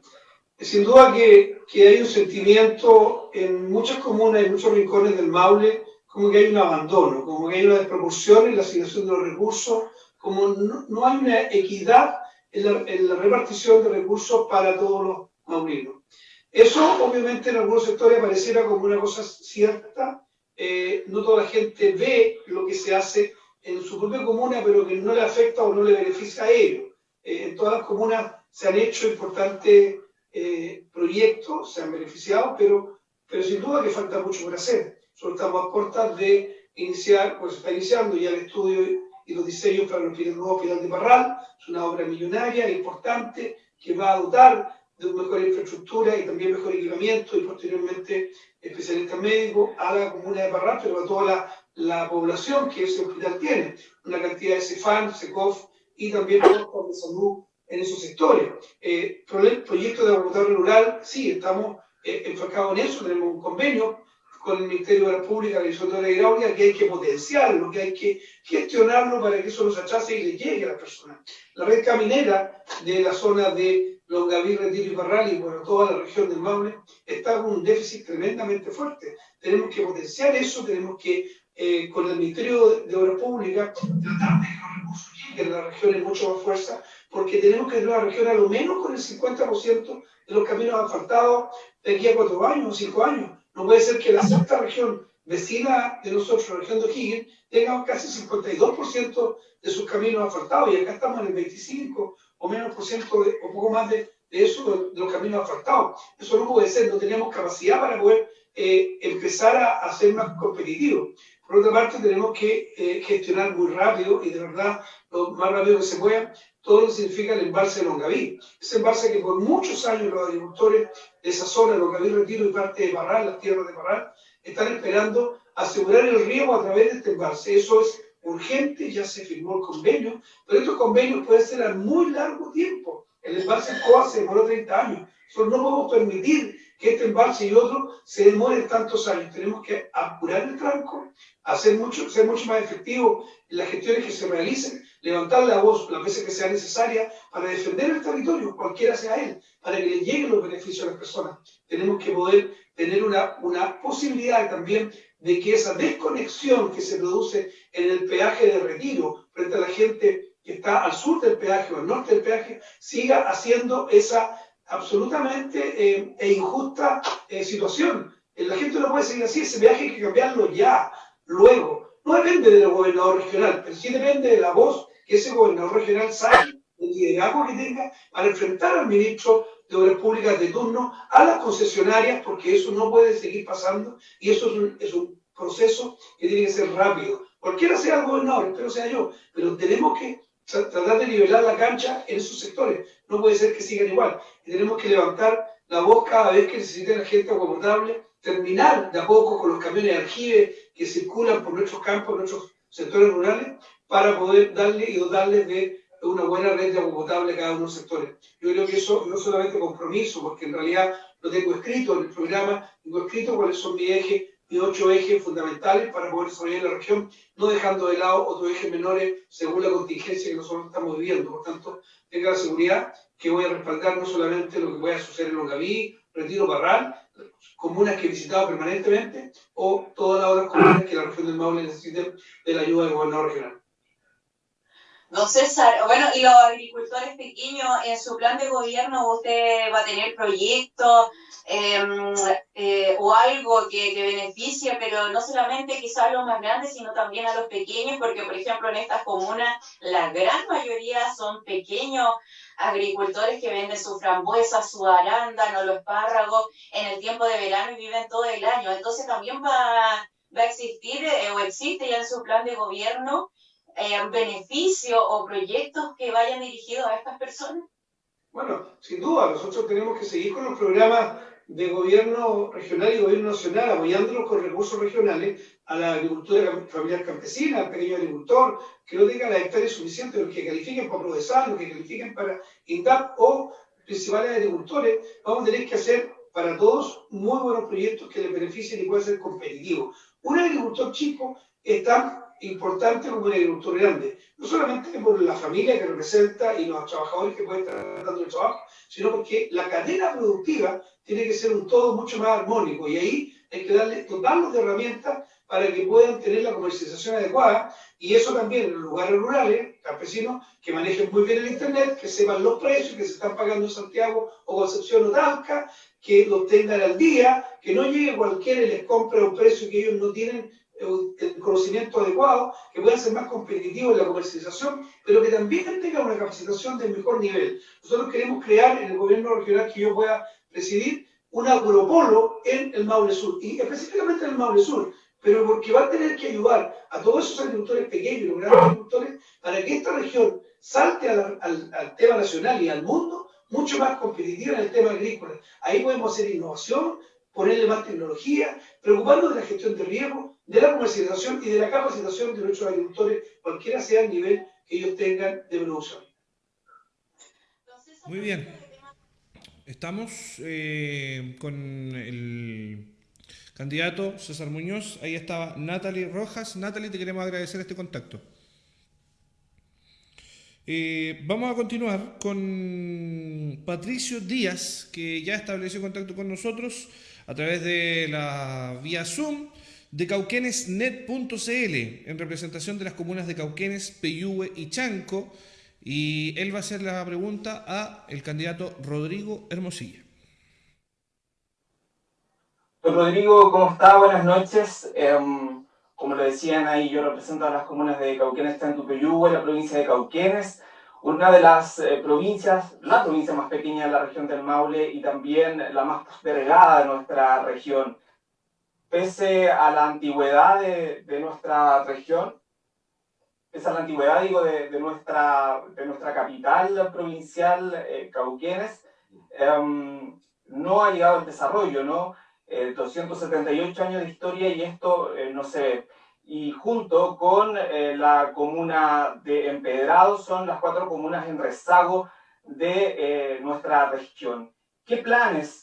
Sin duda que, que, hay un sentimiento en muchas comunas y muchos rincones del Maule como que hay un abandono, como que hay una desproporción en la asignación de los recursos, como no, no hay una equidad en la, en la, repartición de recursos para todos los maulinos. Eso obviamente en algunos sectores pareciera como una cosa cierta, eh, no toda la gente ve lo que se hace en su propia comuna, pero que no le afecta o no le beneficia a ellos. Eh, en todas las comunas se han hecho importantes eh, proyectos, se han beneficiado, pero, pero sin duda que falta mucho por hacer. Solo estamos a puertas de iniciar, pues está iniciando ya el estudio y los diseños para el nuevo hospital de Parral. Es una obra millonaria, importante, que va a dotar de una mejor infraestructura y también mejor equipamiento y posteriormente especialistas médicos a la comuna de Parral, pero a toda la la población que ese hospital tiene, una cantidad de CEFAN, SECOF y también de salud en esos sectores. Eh, proyecto de laboratorio rural, sí, estamos eh, enfocados en eso, tenemos un convenio con el Ministerio de la Pública y de la Hidráulica que hay que potenciarlo, que hay que gestionarlo para que eso los achace y le llegue a las personas. La red caminera de la zona de Longaví, Retiro y Parral y bueno, toda la región del Maule está con un déficit tremendamente fuerte. Tenemos que potenciar eso, tenemos que eh, con el Ministerio de Obras Públicas, tratar de que los recursos lleguen a las regiones mucho más fuerza, porque tenemos que ir a la región a lo menos con el 50% de los caminos asfaltados de aquí a cuatro años o cinco años. No puede ser que la sexta región vecina de nosotros, la región de O'Higgins, tenga casi 52% de sus caminos asfaltados y acá estamos en el 25 o menos por ciento, de, o poco más de, de eso, de, de, los caminos asfaltados. Eso no puede ser, no tenemos capacidad para poder eh, empezar a, a, ser más competitivos. Por otra parte, tenemos que eh, gestionar muy rápido y de verdad lo más rápido que se pueda todo lo que significa el embalse de Longaví. Ese embalse que por muchos años los agricultores de esa zona, Longaví, Retiro y parte de Parral, las tierras de Parral, están esperando asegurar el riego a través de este embalse. Eso es urgente, ya se firmó el convenio, pero estos convenios pueden ser a muy largo tiempo. El embalse COA se demoró 30 años. Nosotros no podemos permitir que este embalse y otro se demoren tantos años. Tenemos que apurar el tranco, hacer mucho, ser mucho más efectivos en las gestiones que se realicen, levantar la voz las veces que sea necesaria para defender el territorio, cualquiera sea él, para que le lleguen los beneficios a las personas. Tenemos que poder tener una, una posibilidad también de que esa desconexión que se produce en el peaje de retiro frente a la gente que está al sur del peaje o al norte del peaje, siga haciendo esa absolutamente eh, e injusta eh, situación. Eh, la gente no puede seguir así, ese viaje hay que cambiarlo ya, luego. No depende del gobernador regional, pero sí depende de la voz que ese gobernador regional saque, el liderazgo que tenga para enfrentar al ministro de Obras Públicas de turno, a las concesionarias, porque eso no puede seguir pasando y eso es un, es un proceso que tiene que ser rápido. Cualquiera sea el gobernador, espero sea yo, pero tenemos que tratar de nivelar la cancha en esos sectores. No puede ser que sigan igual. Tenemos que levantar la voz cada vez que necesite la gente agua potable, terminar de a poco con los camiones de aljibe que circulan por nuestros campos, nuestros sectores rurales, para poder darle y dotarles de una buena red de agua a cada uno de los sectores. Yo creo que eso no solamente compromiso, porque en realidad lo tengo escrito en el programa, tengo escrito cuáles son mis ejes y ocho ejes fundamentales para poder desarrollar la región, no dejando de lado otros ejes menores según la contingencia que nosotros estamos viviendo. Por tanto, tenga la seguridad que voy a respaldar no solamente lo que pueda suceder en Longaví, Retiro Barral, comunas que he visitado permanentemente, o todas las otras comunas que la región del Maule necesiten de la ayuda del gobernador regional. Don César, bueno, y los agricultores pequeños, en su plan de gobierno usted va a tener proyectos em, eh, o algo que, que, beneficie, pero no solamente quizás a los más grandes, sino también a los pequeños, porque por ejemplo en estas comunas la gran mayoría son pequeños agricultores que venden su frambuesa, su arándano, los espárragos en el tiempo de verano y viven todo el año. Entonces también va, va a existir eh, o existe ya en su plan de gobierno eh, beneficios o proyectos que vayan dirigidos a estas personas? Bueno, sin duda, nosotros tenemos que seguir con los programas de gobierno regional y gobierno nacional, apoyándolos con recursos regionales a la agricultura familiar campesina, al pequeño agricultor, que no tenga las hectáreas suficientes, los que califiquen para procesar, los que califiquen para INDAP o principales agricultores, vamos a tener que hacer para todos muy buenos proyectos que les beneficien y puedan ser competitivos. Un agricultor chico está importante como un agricultor grande, no solamente por la familia que representa y los trabajadores que pueden estar dando el trabajo, sino porque la cadena productiva tiene que ser un todo mucho más armónico y ahí hay que darle, dotarlos de herramientas para que puedan tener la comercialización adecuada y eso también en los lugares rurales, campesinos, que manejen muy bien el Internet, que sepan los precios que se están pagando en Santiago o Concepción o Talca, que los tengan al día, que no llegue cualquiera y les compre un precio que ellos no tienen el conocimiento adecuado, que puedan ser más competitivos en la comercialización, pero que también tengan una capacitación de mejor nivel. Nosotros queremos crear en el gobierno regional que yo pueda presidir un agropolo en el Maule Sur, y específicamente en el Maule Sur, pero porque va a tener que ayudar a todos esos agricultores pequeños y los grandes agricultores para que esta región salte al, al tema nacional y al mundo mucho más competitiva en el tema agrícola. Ahí podemos hacer innovación, ponerle más tecnología, preocuparnos de la gestión de riesgo, de la comercialización y de la capacitación de nuestros agricultores, cualquiera sea el nivel que ellos tengan de producción. Muy bien. Estamos eh, con el candidato César Muñoz. Ahí estaba Natalie Rojas. Natalie, te queremos agradecer este contacto. Eh, vamos a continuar con Patricio Díaz, que ya estableció contacto con nosotros a través de la vía Zoom de cauquenesnet.cl en representación de las comunas de Cauquenes, Peyúgue y Chanco. Y él va a hacer la pregunta a el candidato Rodrigo Hermosilla. Rodrigo, ¿cómo está? Buenas noches. Em, como lo decían ahí, yo represento a las comunas de Cauquenes, Chanco, Peyúgue, la provincia de Cauquenes una de las eh, provincias, la provincia más pequeña de la región del Maule y también la más postergada de nuestra región. Pese a la antigüedad de, nuestra región, pese a la antigüedad, digo, de, nuestra, de nuestra capital provincial, eh, Cauquenes, em, no ha llegado el desarrollo, ¿no? 278 eh, años de historia y esto no se y junto con eh, la comuna de Empedrado son las cuatro comunas en rezago de eh, nuestra región. ¿Qué planes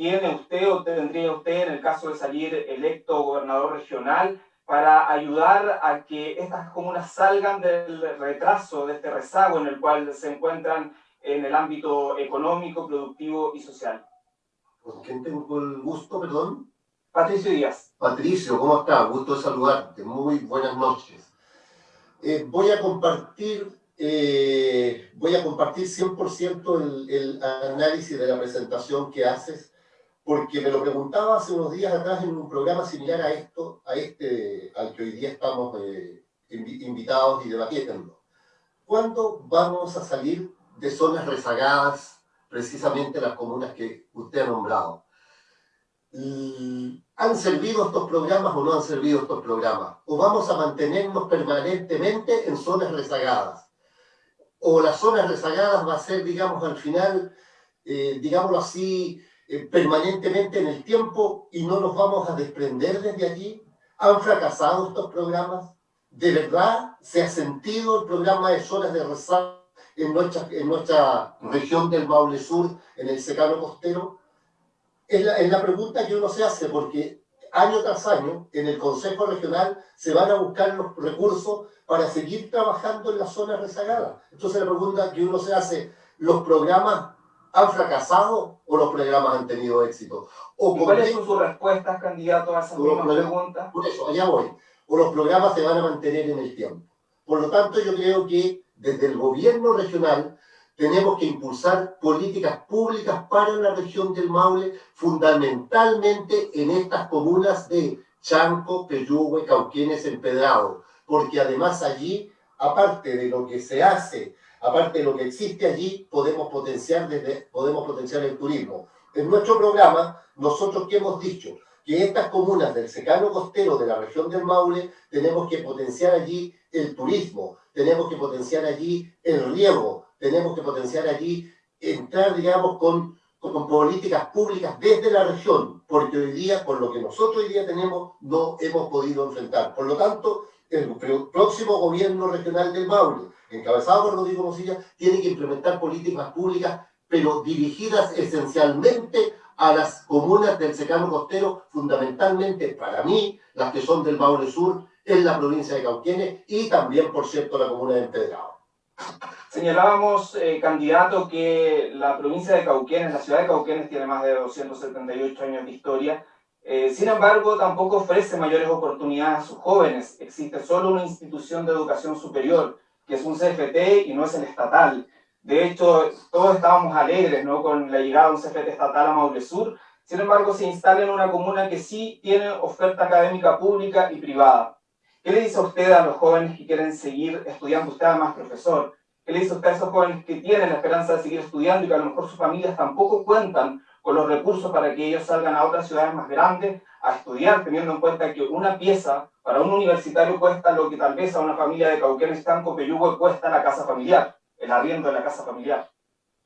tiene usted o tendría usted en el caso de salir electo gobernador regional para ayudar a que estas comunas salgan del retraso, de este rezago en el cual se encuentran en el ámbito económico, productivo y social? ¿Con quién tengo el gusto, perdón? Patricio Díaz. Patricio, ¿cómo está? Gusto de saludarte. Muy buenas noches. Eh, voy a compartir, eh, voy a compartir 100% el, el análisis de la presentación que haces, porque me lo preguntaba hace unos días atrás en un programa similar a esto, a este al que hoy día estamos eh, invitados y debatiendo. ¿Cuándo vamos a salir de zonas rezagadas, precisamente las comunas que usted ha nombrado? ¿Han servido estos programas o no han servido estos programas? ¿O vamos a mantenernos permanentemente en zonas rezagadas? ¿O las zonas rezagadas va a ser, digamos, al final, eh, digámoslo así, eh, permanentemente en el tiempo y no nos vamos a desprender desde allí? ¿Han fracasado estos programas? ¿De verdad se ha sentido el programa de zonas de rezago en nuestra, en nuestra región del Maule Sur, en el secano costero? es la, es la pregunta que uno se hace, porque año tras año en el Consejo Regional se van a buscar los recursos para seguir trabajando en las zonas rezagadas. Entonces la pregunta que uno se hace, ¿los programas han fracasado o los programas han tenido éxito? O ¿Cuáles son sus respuestas, candidato, a esa misma pregunta? Por eso, allá voy. O los programas se van a mantener en el tiempo. Por lo tanto, yo creo que desde el gobierno regional tenemos que impulsar políticas públicas para la región del Maule, fundamentalmente en estas comunas de Chanco, Peyúgue, Cauquienes, Empedrado, porque además allí, aparte de lo que se hace, aparte de lo que existe allí, podemos potenciar, desde, podemos potenciar el turismo. En nuestro programa, nosotros que hemos dicho que estas comunas del secano costero de la región del Maule, tenemos que potenciar allí el turismo, tenemos que potenciar allí el riego, tenemos que potenciar allí, entrar, digamos, con, con, políticas públicas desde la región, porque hoy día, por lo que nosotros hoy día tenemos, no hemos podido enfrentar. Por lo tanto, el próximo gobierno regional del Maule, encabezado por Rodrigo Mosilla, tiene que implementar políticas públicas, pero dirigidas esencialmente a las comunas del secano costero, fundamentalmente para mí, las que son del Maule Sur, en la provincia de Cauquienes y también, por cierto, la comuna de Empedrado. Señalábamos, eh, candidato, que la provincia de Cauquenes, la ciudad de Cauquenes, tiene más de 278 años de historia. Eh, sin embargo, tampoco ofrece mayores oportunidades a sus jóvenes. Existe solo una institución de educación superior, que es un CFT y no es el estatal. De hecho, todos estábamos alegres ¿no? con la llegada de un CFT estatal a Maule Sur. Sin embargo, se instala en una comuna que sí tiene oferta académica pública y privada. ¿Qué le dice a usted a los jóvenes que quieren seguir estudiando? Usted además profesor. ¿Qué le dice a esos jóvenes que tienen la esperanza de seguir estudiando y que a lo mejor sus familias tampoco cuentan con los recursos para que ellos salgan a otras ciudades más grandes a estudiar, teniendo en cuenta que una pieza para un universitario cuesta lo que tal vez a una familia de Cauquenes, Tanco, Peyugo cuesta la casa familiar, el arriendo de la casa familiar?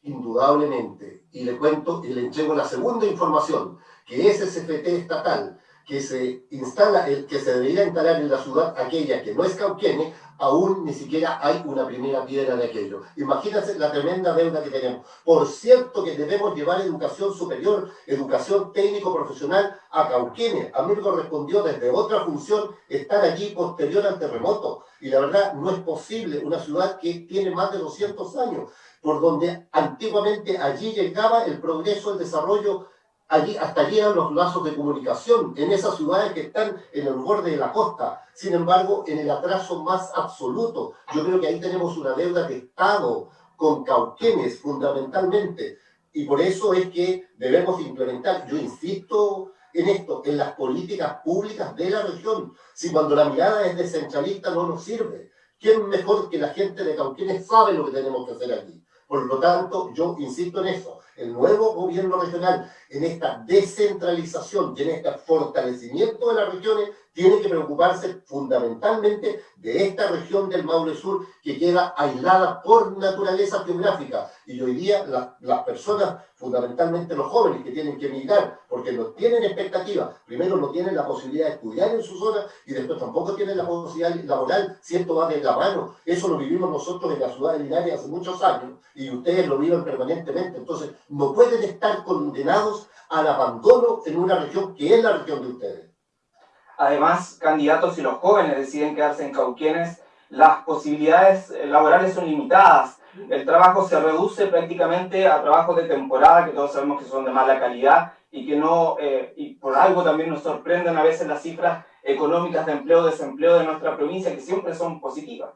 Indudablemente. Y le cuento y le entrego la segunda información, que ese CFT estatal que se instala, que se debería instalar en la ciudad aquella que no es Cauquene, aún ni siquiera hay una primera piedra de aquello. Imagínense la tremenda deuda que tenemos. Por cierto que debemos llevar educación superior, educación técnico-profesional a Cauquene. A mí me correspondió desde otra función estar allí posterior al terremoto. Y la verdad no es posible una ciudad que tiene más de 200 años, por donde antiguamente allí llegaba el progreso, el desarrollo allí, hasta llegan los lazos de comunicación en esas ciudades que están en el borde de la costa. Sin embargo, en el atraso más absoluto, yo creo que ahí tenemos una deuda de Estado con Cauquenes fundamentalmente. Y por eso es que debemos implementar, yo insisto en esto, en las políticas públicas de la región. Si cuando la mirada es descentralista no nos sirve. ¿Quién mejor que la gente de Cauquenes sabe lo que tenemos que hacer aquí? Por lo tanto, yo insisto en eso el nuevo gobierno regional en esta descentralización y en este fortalecimiento de las regiones tiene que preocuparse fundamentalmente de esta región del Maule Sur que queda aislada por naturaleza geográfica. Y hoy día las personas, fundamentalmente los jóvenes que tienen que emigrar, porque no tienen expectativa, primero no tienen la posibilidad de estudiar en su zona y después tampoco tienen la posibilidad laboral, si esto va de la mano. Eso lo vivimos nosotros en la ciudad de Linares hace muchos años y ustedes lo viven permanentemente. Entonces, no pueden estar condenados al abandono en una región que es la región de ustedes. Además, candidatos y los jóvenes deciden quedarse en Cauquienes, las posibilidades laborales son limitadas. El trabajo se reduce prácticamente a trabajos de temporada, que todos sabemos que son de mala calidad y que no, eh, y por algo también nos sorprenden a veces las cifras económicas de empleo, desempleo de nuestra provincia, que siempre son positivas.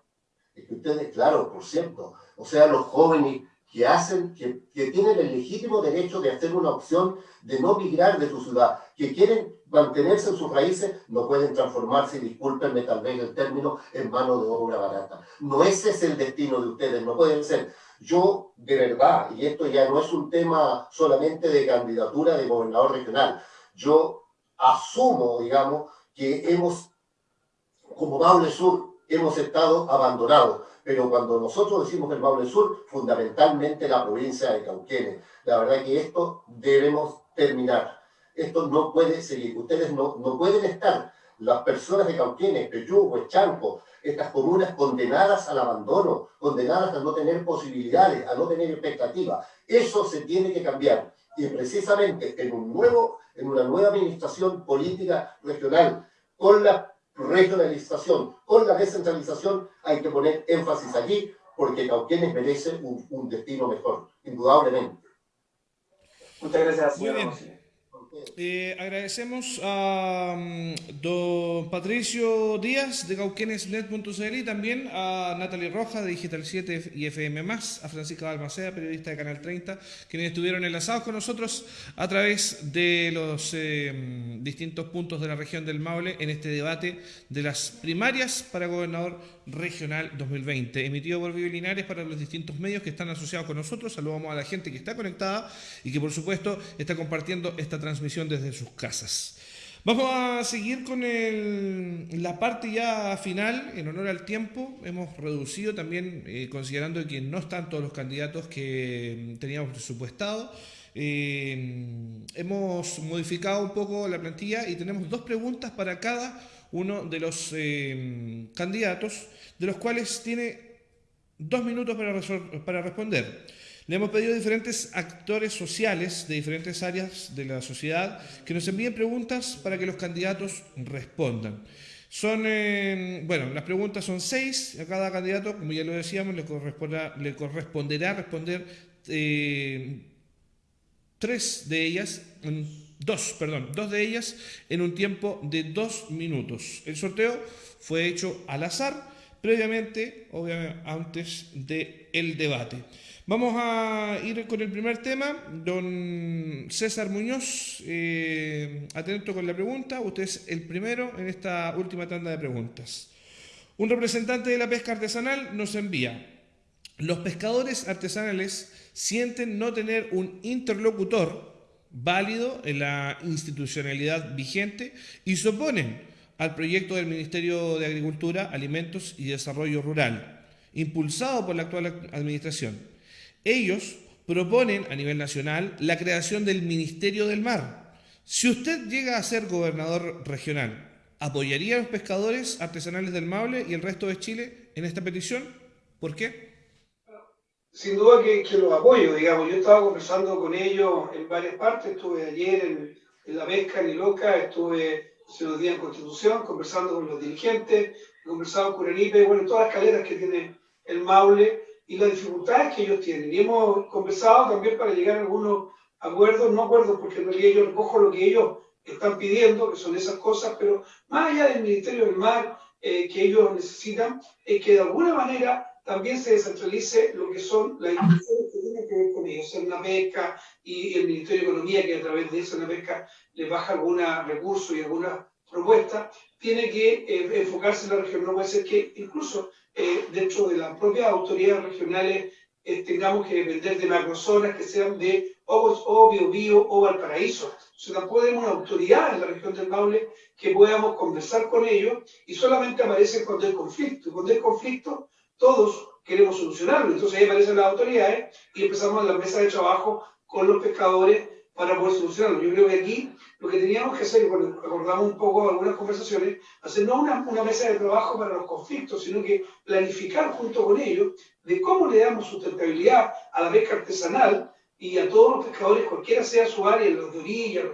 Es que ustedes, claro, por cierto, o sea, los jóvenes que hacen, que, que, tienen el legítimo derecho de hacer una opción de no migrar de su ciudad, que quieren mantenerse en sus raíces, no pueden transformarse, discúlpenme tal vez el término, en mano de obra barata. No ese es el destino de ustedes, no pueden ser. Yo, de verdad, y esto ya no es un tema solamente de candidatura de gobernador regional, yo asumo, digamos, que hemos, como Maule Sur, hemos estado abandonados pero cuando nosotros decimos el Maule Sur, fundamentalmente la provincia de Cauquenes. La verdad que esto debemos terminar. Esto no puede seguir. Ustedes no, no pueden estar, las personas de Cauquenes, Peyú, Chanco, estas comunas condenadas al abandono, condenadas a no tener posibilidades, a no tener expectativas. Eso se tiene que cambiar. Y precisamente en, un nuevo, en una nueva administración política regional, con la regionalización, con la descentralización hay que poner énfasis allí porque Cauquenes merece un, un destino mejor, indudablemente. Muchas gracias, Muy bien. Eh, agradecemos a um, don Patricio Díaz de Cauquenesnet.cl y también a Natalie Roja de Digital 7 y FM+, a Francisca Balmaceda, periodista de Canal 30, quienes estuvieron enlazados con nosotros a través de los eh, distintos puntos de la región del Maule en este debate de las primarias para gobernador regional 2020, emitido por Vive Linares para los distintos medios que están asociados con nosotros. Saludamos a la gente que está conectada y que por supuesto está compartiendo esta transmisión desde sus casas. Vamos a seguir con la parte ya final, en honor al tiempo. Hemos reducido también, eh, considerando que no están todos los candidatos que teníamos presupuestado. Eh, hemos modificado un poco la plantilla y tenemos dos preguntas para cada uno de los eh, candidatos, de los cuales tiene dos minutos para, para responder. Le hemos pedido a diferentes actores sociales de diferentes áreas de la sociedad que nos envíen preguntas para que los candidatos respondan. Son, eh, bueno, las preguntas son seis, a cada candidato, como ya lo decíamos, le, le corresponderá responder eh, tres de ellas dos, perdón, dos de ellas en un tiempo de dos minutos. El sorteo fue hecho al azar, previamente, obviamente, antes del el debate. Vamos a ir con el primer tema. Don César Muñoz, eh, atento con la pregunta. Usted es el primero en esta última tanda de preguntas. Un representante de la pesca artesanal nos envía. Los pescadores artesanales sienten no tener un interlocutor válido en la institucionalidad vigente y se oponen al proyecto del Ministerio de Agricultura, Alimentos y Desarrollo Rural, impulsado por la actual administración. Ellos proponen a nivel nacional la creación del Ministerio del Mar. Si usted llega a ser gobernador regional, ¿apoyaría a los pescadores artesanales del Maule y el resto de Chile en esta petición? ¿Por qué? sin duda que, los apoyo, digamos. Yo estaba conversando con ellos en varias partes, estuve ayer en, la pesca en Iloca, estuve hace unos días en Constitución, conversando con los dirigentes, he conversado con Enipe, bueno, todas las caleras que tiene el Maule y las dificultades que ellos tienen. Y hemos conversado también para llegar a algunos acuerdos, no acuerdos porque en realidad yo recojo lo que ellos están pidiendo, que son esas cosas, pero más allá del Ministerio del Mar eh, que ellos necesitan, es que de alguna manera también se descentralice lo que son las instituciones que tienen que ver con ellos, ser una pesca y el Ministerio de Economía, que a través de esa pesca les baja algunos recursos y alguna propuesta, tiene que eh, enfocarse en la región. No puede ser que incluso eh, dentro de las propias autoridades regionales eh, tengamos que depender de macrozonas que sean de o, Bio Bio o Valparaíso. O tampoco tenemos una autoridad en la región del Maule que podamos conversar con ellos y solamente aparecen cuando hay conflicto. Y cuando hay conflicto, todos queremos solucionarlo. Entonces ahí aparecen las autoridades y empezamos la mesa de trabajo con los pescadores para poder solucionarlo. Yo creo que aquí lo que teníamos que hacer, cuando acordamos un poco algunas conversaciones, hacer no una, una, mesa de trabajo para los conflictos, sino que planificar junto con ellos de cómo le damos sustentabilidad a la pesca artesanal y a todos los pescadores, cualquiera sea su área, los de orilla,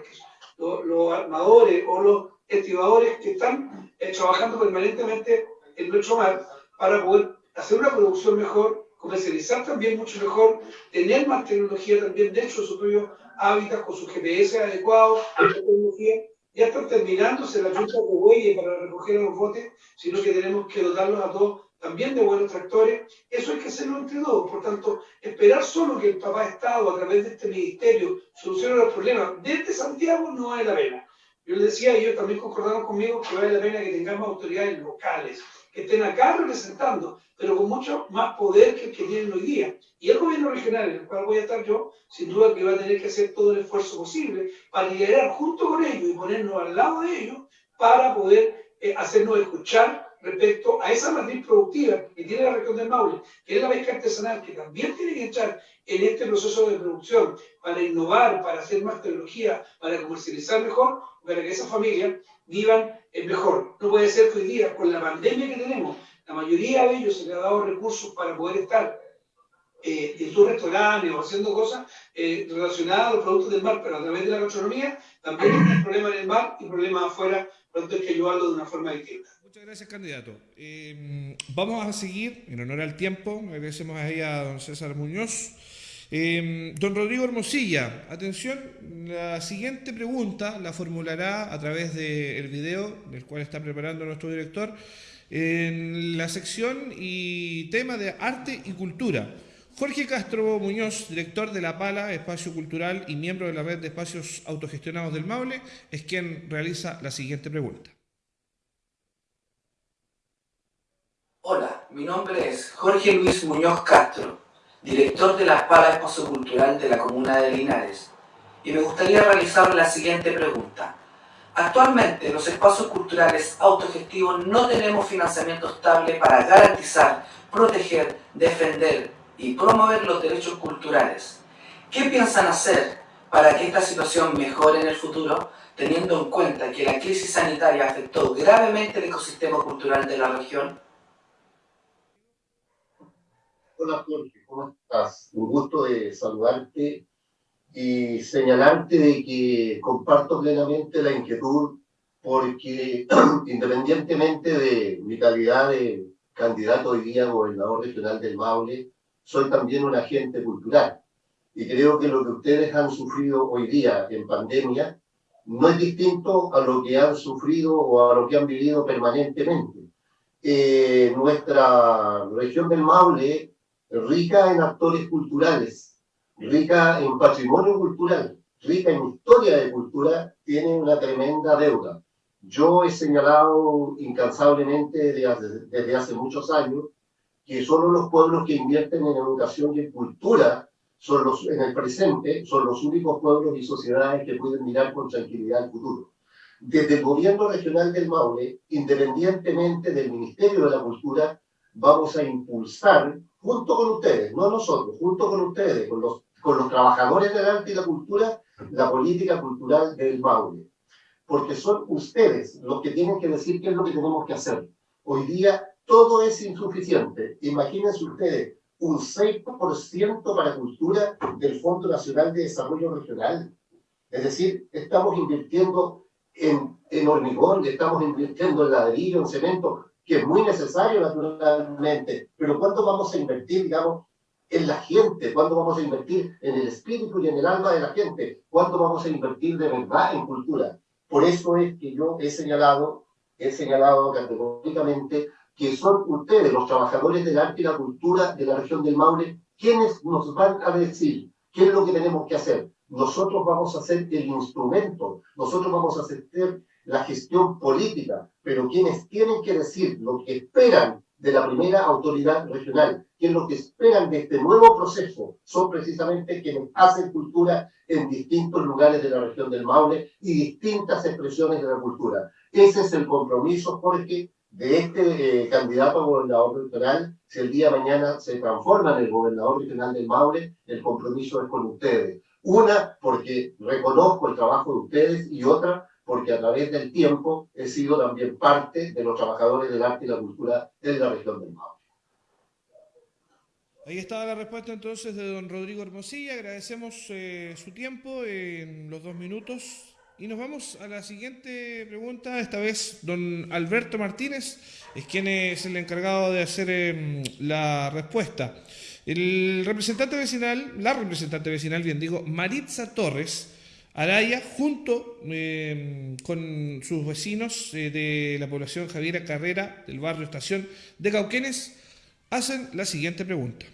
los, los, armadores o los estibadores que están eh, trabajando permanentemente en nuestro mar para poder hacer una producción mejor, comercializar también mucho mejor, tener más tecnología también dentro de su propio hábitat con su GPS adecuado, tecnología. Ya están terminándose las juntas de bueyes para recoger los botes, sino que tenemos que dotarlos a todos también de buenos tractores. Eso hay que hacerlo entre todos. Por tanto, esperar solo que el papá Estado, a través de este ministerio, solucione los problemas desde Santiago no vale la pena. Yo les decía, ellos también concordaron conmigo que vale la pena que tengamos autoridades locales, que estén acá representando, pero con mucho más poder que el que tienen hoy día. Y el gobierno regional, en el cual voy a estar yo, sin duda que va a tener que hacer todo el esfuerzo posible para liderar junto con ellos y ponernos al lado de ellos para poder eh, hacernos escuchar respecto a esa matriz productiva que tiene la región del Maule, que es la pesca artesanal, que también tiene que entrar en este proceso de producción para innovar, para hacer más tecnología, para comercializar mejor, para que esas familias vivan mejor. No puede ser que hoy día, con la pandemia que tenemos, la mayoría de ellos se les ha dado recursos para poder estar eh, en sus restaurantes o haciendo cosas eh, relacionadas a los productos del mar, pero a través de la gastronomía también hay problemas en el mar y problemas afuera, tanto hay que ayudarlo de una forma distinta. Muchas gracias, candidato. Eh, vamos a seguir, en honor al tiempo, agradecemos ahí a don César Muñoz. Eh, don Rodrigo Hermosilla, atención, la siguiente pregunta la formulará a través del video del cual está preparando nuestro director en la sección y tema de arte y cultura. Jorge Castro Muñoz, director de La Pala, Espacio Cultural y miembro de la red de espacios autogestionados del Maule, es quien realiza la siguiente pregunta. Hola, mi nombre es Jorge Luis Muñoz Castro director de la Espada Espacio Cultural de la Comuna de Linares, y me gustaría realizar la siguiente pregunta. Actualmente los espacios culturales autogestivos no tenemos financiamiento estable para garantizar, proteger, defender y promover los derechos culturales. ¿Qué piensan hacer para que esta situación mejore en el futuro, teniendo en cuenta que la crisis sanitaria afectó gravemente el ecosistema cultural de la región? Hola Jorge, ¿cómo estás? Un gusto de saludarte y señalarte de que comparto plenamente la inquietud porque independientemente de mi calidad de candidato hoy día a gobernador regional del Maule, soy también un agente cultural. Y creo que lo que ustedes han sufrido hoy día en pandemia no es distinto a lo que han sufrido o a lo que han vivido permanentemente. Eh, nuestra región del Maule rica en actores culturales, rica en patrimonio cultural, rica en historia de cultura, tiene una tremenda deuda. Yo he señalado incansablemente desde hace, muchos años que solo los pueblos que invierten en educación y en cultura son los, en el presente son los únicos pueblos y sociedades que pueden mirar con tranquilidad al futuro. Desde el gobierno regional del Maule, independientemente del Ministerio de la Cultura, vamos a impulsar junto con ustedes, no nosotros, junto con ustedes, con los, con los trabajadores del arte y la cultura, la política cultural del Maule. Porque son ustedes los que tienen que decir qué es lo que tenemos que hacer. Hoy día todo es insuficiente. Imagínense ustedes un 6% para cultura del Fondo Nacional de Desarrollo Regional. Es decir, estamos invirtiendo en, hormigón, estamos invirtiendo en ladrillo, en cemento, que es muy necesario naturalmente, pero ¿cuánto vamos a invertir, digamos, en la gente? ¿Cuánto vamos a invertir en el espíritu y en el alma de la gente? ¿Cuánto vamos a invertir de verdad en cultura? Por eso es que yo he señalado, he señalado categóricamente que son ustedes, los trabajadores del arte y la cultura de la región del Maule, quienes nos van a decir qué es lo que tenemos que hacer. Nosotros vamos a ser el instrumento, nosotros vamos a hacer la gestión política, pero quienes tienen que decir lo que esperan de la primera autoridad regional, que es lo que esperan de este nuevo proceso, son precisamente quienes hacen cultura en distintos lugares de la región del Maule y distintas expresiones de la cultura. Ese es el compromiso, Jorge, de este eh, candidato a gobernador regional, si el día de mañana se transforma en el gobernador regional del Maule, el compromiso es con ustedes. Una, porque reconozco el trabajo de ustedes y otra, porque a través del tiempo he sido también parte de los trabajadores del arte y la cultura de la región del Maule. Ahí estaba la respuesta entonces de don Rodrigo Hermosilla. Agradecemos eh, su tiempo en los dos minutos. Y nos vamos a la siguiente pregunta. Esta vez don Alberto Martínez es quien es el encargado de hacer em, la respuesta. El representante vecinal, la representante vecinal, bien digo, Maritza Torres Araya, junto em, con sus vecinos eh, de la población Javiera Carrera del barrio Estación de Cauquenes, hacen la siguiente pregunta.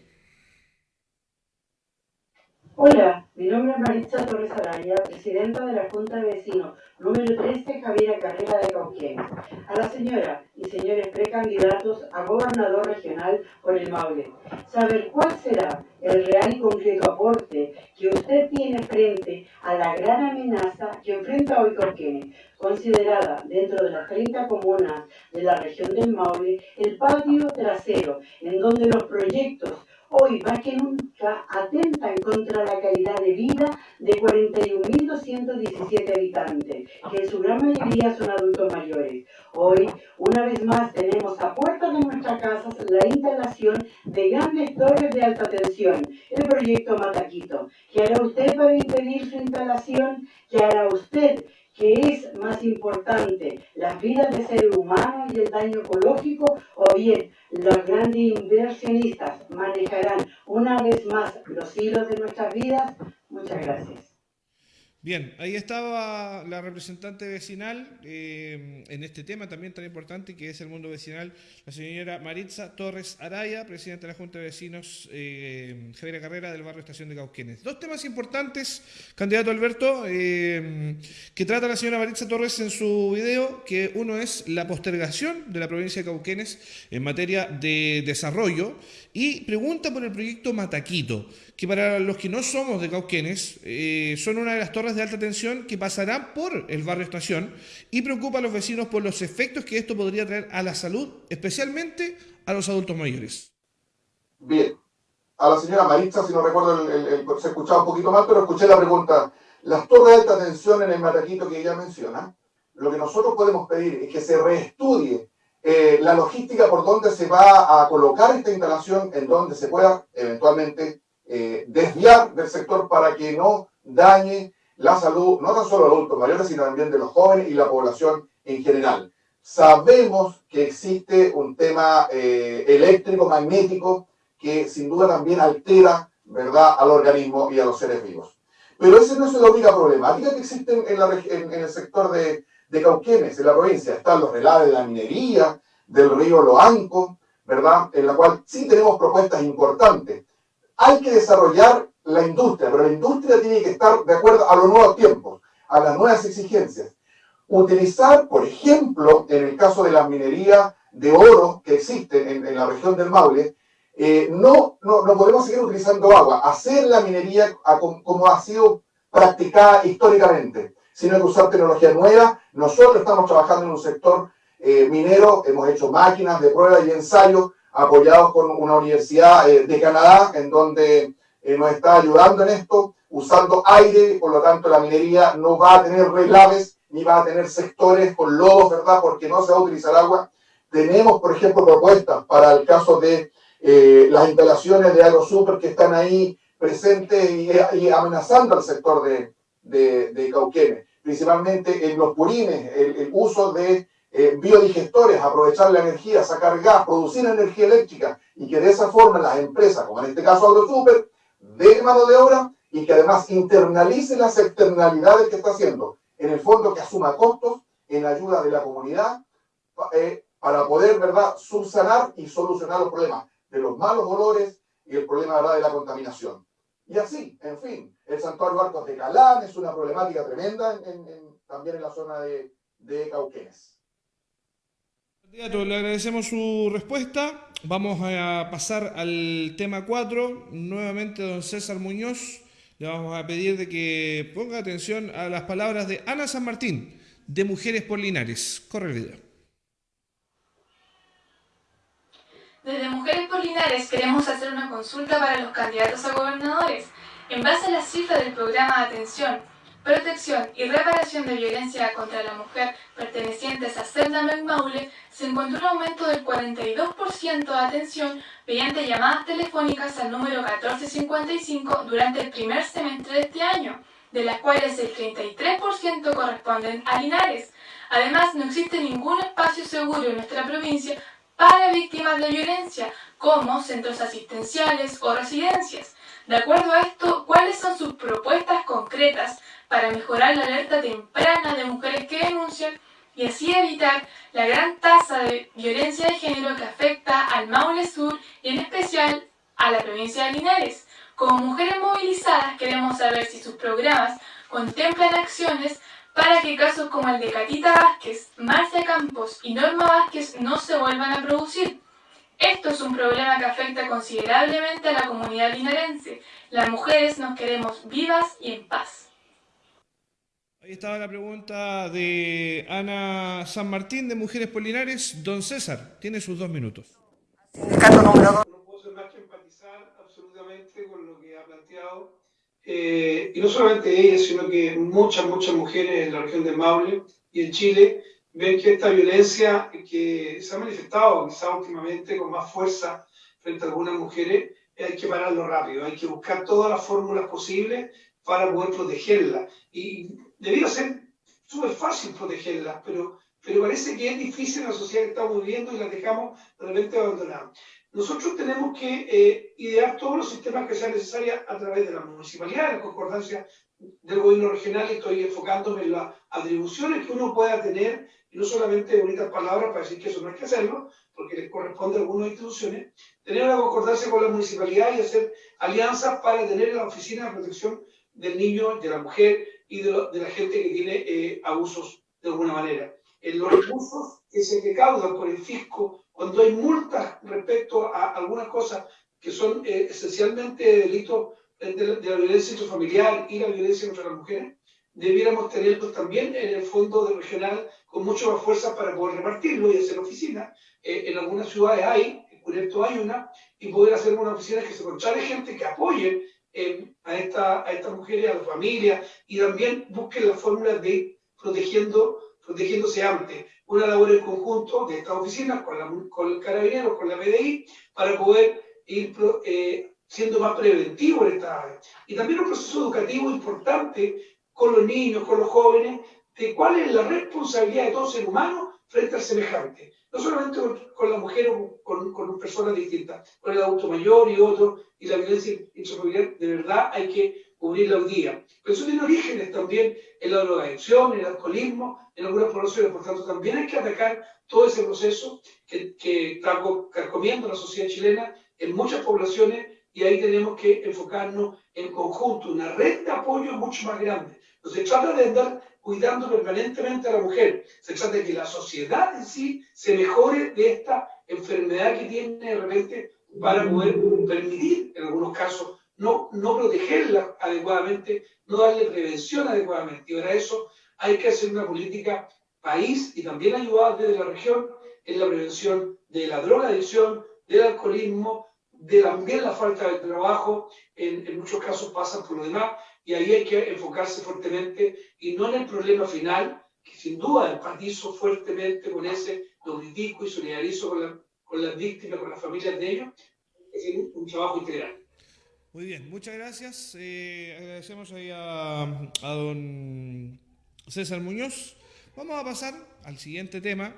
Hola, mi nombre es Maritza Torres Araya, presidenta de la Junta de Vecinos, número 13, Javiera Carrera de Cauquenes. A la señora y señores precandidatos a gobernador regional por el Maule, saber cuál será el real y concreto aporte que usted tiene frente a la gran amenaza que enfrenta hoy Cauquenes, considerada dentro de las 30 comunas de la región del Maule el patio trasero, en donde los proyectos hoy más que nunca atentan contra la calidad de vida de 41.217 habitantes, que en su gran mayoría son adultos mayores. Hoy, una vez más, tenemos a puertas de nuestras casas la instalación de grandes torres de alta tensión, el proyecto Mataquito. ¿Qué hará usted para impedir su instalación? ¿Qué hará usted que es más importante, las vidas de seres humanos y el daño ecológico, o bien los grandes inversionistas manejarán una vez más los hilos de nuestras vidas. Muchas gracias. Bien, ahí estaba la representante vecinal eh, en este tema también tan importante que es el mundo vecinal, la señora Maritza Torres Araya, presidenta de la Junta de Vecinos eh, Javier Carrera del barrio Estación de Cauquenes. Dos temas importantes, candidato Alberto, eh, que trata la señora Maritza Torres en su video, que uno es la postergación de la provincia de Cauquenes en materia de desarrollo y pregunta por el proyecto Mataquito, que para los que no somos de Cauquenes, eh, son una de las torres de alta tensión que pasarán por el barrio Estación y preocupa a los vecinos por los efectos que esto podría traer a la salud, especialmente a los adultos mayores. Bien, a la señora Maritza, si no recuerdo, se escuchaba un poquito mal, pero escuché la pregunta. Las torres de alta tensión en el Mataquito que ella menciona, lo que nosotros podemos pedir es que se reestudie eh, la logística por donde se va a colocar esta instalación, en donde se pueda eventualmente eh, desviar del sector para que no dañe la salud, no tan solo de adultos mayores, sino también de los jóvenes y la población en general. Sabemos que existe un tema eh, eléctrico, magnético, que sin duda también altera ¿verdad? al organismo y a los seres vivos. Pero esa no es la única problemática que existe en el sector de, de Cauquenes, en la provincia. Están los relaves de la minería, del río Loanco, ¿verdad? En la cual sí tenemos propuestas importantes. Hay que desarrollar la industria, pero la industria tiene que estar de acuerdo a los nuevos tiempos, a las nuevas exigencias. Utilizar, por ejemplo, en el caso de la minería de oro que existe en, la región del Maule, eh, no, no, no, podemos seguir utilizando agua, hacer la minería como ha sido practicada históricamente sino que usar tecnología nueva. Nosotros estamos trabajando en un sector eh, minero, hemos hecho máquinas de prueba y ensayo apoyados con una universidad eh, de Canadá, en donde eh, nos está ayudando en esto, usando aire, por lo tanto la minería no va a tener relaves, ni va a tener sectores con lodos, ¿verdad? Porque no se va a utilizar agua. Tenemos, por ejemplo, propuestas para el caso de las instalaciones de AgroSuper que están ahí presentes y, amenazando al sector de, de, de Cauquenes principalmente en los purines, el, uso de eh, biodigestores, aprovechar la energía, sacar gas, producir energía eléctrica y que de esa forma las empresas, como en este caso AgroSuper, de mano de obra y que además internalice las externalidades que está haciendo. En el fondo que asuma costos en ayuda de la comunidad eh, para poder, ¿verdad?, subsanar y solucionar los problemas de los malos olores y el problema, ¿verdad?, de la contaminación. Y así, en fin, el santuario Arcos de Calán es una problemática tremenda también en la zona de, Cauquenes. Le agradecemos su respuesta. Vamos a pasar al tema 4. Nuevamente, don César Muñoz. Le vamos a pedir de que ponga atención a las palabras de Ana San Martín, de Mujeres por Linares. Corre el video. Desde Mujeres por Linares queremos hacer una consulta para los candidatos a gobernadores. En base a las cifras del programa de atención protección y reparación de violencia contra la mujer pertenecientes a Celda Maule, se encontró un aumento del 42% de atención mediante llamadas telefónicas al número 1455 durante el primer semestre de este año, de las cuales el 33% corresponden a Linares. Además, no existe ningún espacio seguro en nuestra provincia para víctimas de violencia, como centros asistenciales o residencias. De acuerdo a esto, ¿cuáles son sus propuestas concretas para mejorar la alerta temprana de mujeres que denuncian y así evitar la gran tasa de violencia de género que afecta al Maule Sur y en especial a la provincia de Linares. Como mujeres movilizadas queremos saber si sus programas contemplan acciones para que casos como el de Catita Vázquez, Marcia Campos y Norma Vázquez no se vuelvan a producir. Esto es un problema que afecta considerablemente a la comunidad linarense. Las mujeres nos queremos vivas y en paz. Ahí estaba la pregunta de Ana San Martín de Mujeres Polinares. Don César, tiene sus dos minutos. No puedo ser más que empatizar absolutamente con lo que ha planteado. Eh, y no solamente ella, sino que muchas, muchas mujeres en la región de Maule y en Chile ven que esta violencia que se ha manifestado quizá últimamente con más fuerza frente a algunas mujeres, hay que pararlo rápido, hay que buscar todas las fórmulas posibles para poder protegerla. Y debiera ser súper fácil protegerlas, pero, pero parece que es difícil en la sociedad que estamos viviendo y las dejamos realmente abandonadas. Nosotros tenemos que eh, idear todos los sistemas que sean necesarios a través de la municipalidad, la concordancia del gobierno regional, estoy enfocándome en las atribuciones que uno pueda tener, y no solamente bonitas palabras para decir que eso no hay que hacerlo, porque les corresponde a algunas instituciones, tener una concordancia con la municipalidad y hacer alianzas para tener la oficina de protección del niño, de la mujer y de, la gente que tiene eh, abusos de alguna manera. En los recursos que se recaudan por el fisco, cuando hay multas respecto a algunas cosas que son eh, esencialmente delitos de, la violencia intrafamiliar y la violencia contra las mujeres, debiéramos tenerlos también en el fondo regional con mucho más fuerza para poder repartirlo y hacer oficinas. Eh, en algunas ciudades hay, en Cureto hay una, y poder hacer una oficina que se conchale gente que apoye a, esta, a estas mujeres, a las familias, y también busquen la fórmula de protegiendo, protegiéndose antes. Una labor en conjunto de estas oficinas con, la, con el carabinero, con la PDI, para poder ir eh, siendo más preventivo en esta área. Y también un proceso educativo importante con los niños, con los jóvenes, de cuál es la responsabilidad de todo ser humano frente al semejante no solamente con la mujer o con, con, personas distintas, con el adulto mayor y otro, y la violencia intrafamiliar, de verdad hay que cubrirla hoy día. Pero eso tiene orígenes también en la drogadicción, en el alcoholismo, en algunas poblaciones, por tanto también hay que atacar todo ese proceso que, que está carcomiendo la sociedad chilena en muchas poblaciones y ahí tenemos que enfocarnos en conjunto, una red de apoyo mucho más grande. No se trata de andar cuidando permanentemente a la mujer, se trata de que la sociedad en sí se mejore de esta enfermedad que tiene de repente para poder permitir, en algunos casos, no, no protegerla adecuadamente, no darle prevención adecuadamente. Y para eso hay que hacer una política país y también ayudar desde la región en la prevención de la drogadicción, del alcoholismo, de también la falta de trabajo, en, muchos casos pasan por lo demás, y ahí hay que enfocarse fuertemente y no en el problema final, que sin duda empatizo fuertemente con ese, lo y solidarizo con, la, con las víctimas, con las familias de ellos, es un, trabajo integral. Muy bien, muchas gracias. Eh, agradecemos ahí a, a don César Muñoz. Vamos a pasar al siguiente tema.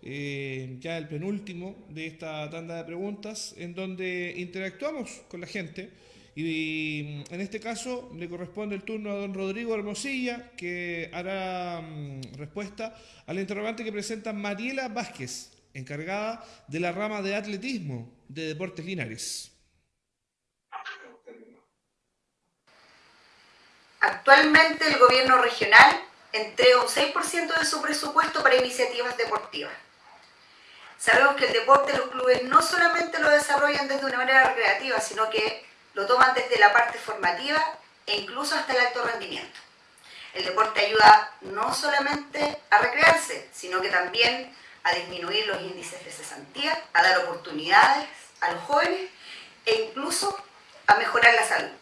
Eh, ya el penúltimo de esta tanda de preguntas, en donde interactuamos con la gente. Y en este caso le corresponde el turno a don Rodrigo Hermosilla, que hará mm, respuesta al interrogante que presenta Mariela Vázquez, encargada de la rama de atletismo de Deportes Linares. Actualmente el gobierno regional entrega un 6% de su presupuesto para iniciativas deportivas. Sabemos que el deporte los clubes no solamente lo desarrollan desde una manera recreativa, sino que lo toman desde la parte formativa e incluso hasta el alto rendimiento. El deporte ayuda no solamente a recrearse, sino que también a disminuir los índices de cesantía, a dar oportunidades a los jóvenes e incluso a mejorar la salud.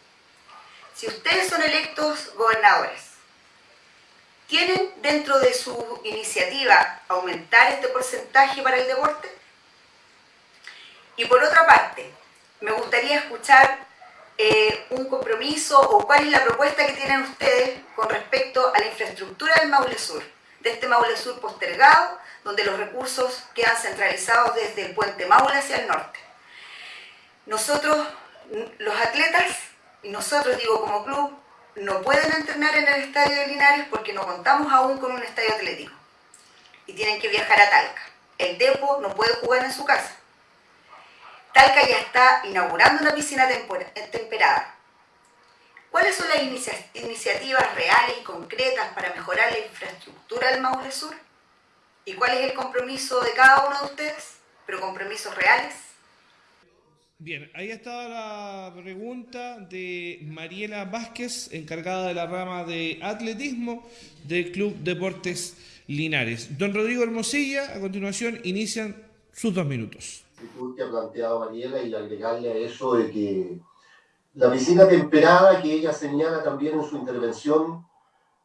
Si ustedes son electos gobernadores, ¿tienen dentro de su iniciativa aumentar este porcentaje para el deporte? Y por otra parte, me gustaría escuchar eh, un compromiso o cuál es la propuesta que tienen ustedes con respecto a la infraestructura del Maule Sur, de este Maule Sur postergado, donde los recursos quedan centralizados desde el puente Maule hacia el norte. Nosotros, los atletas, y nosotros digo como club, no pueden entrenar en el estadio de Linares porque no contamos aún con un estadio atlético. Y tienen que viajar a Talca. El Depo no puede jugar en su casa. Talca ya está inaugurando una piscina temperada. ¿Cuáles son las iniciativas reales y concretas para mejorar la infraestructura del Maule Sur? ¿Y cuál es el compromiso de cada uno de ustedes? Pero compromisos reales Bien, ahí estaba la pregunta de Mariela Vázquez, encargada de la rama de atletismo del Club Deportes Linares. Don Rodrigo Hermosilla, a continuación inician sus dos minutos. que ha planteado Mariela y agregarle a eso de que la piscina temperada que ella señala también en su intervención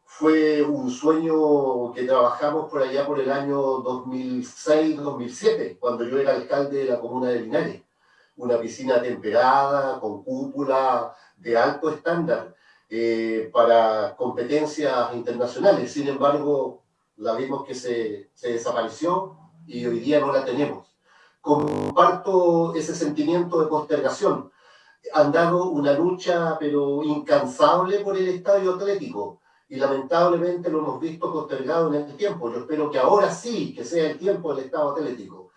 fue un sueño que trabajamos por allá por el año 2006-2007, cuando yo era alcalde de la comuna de Linares una piscina temperada, con cúpula de alto estándar eh, para competencias internacionales. Sin embargo, la vimos que se, se desapareció y hoy día no la tenemos. Comparto ese sentimiento de postergación. Han dado una lucha, pero incansable por el estadio atlético y lamentablemente lo hemos visto postergado en el tiempo. Yo espero que ahora sí, que sea el tiempo del Estado Atlético.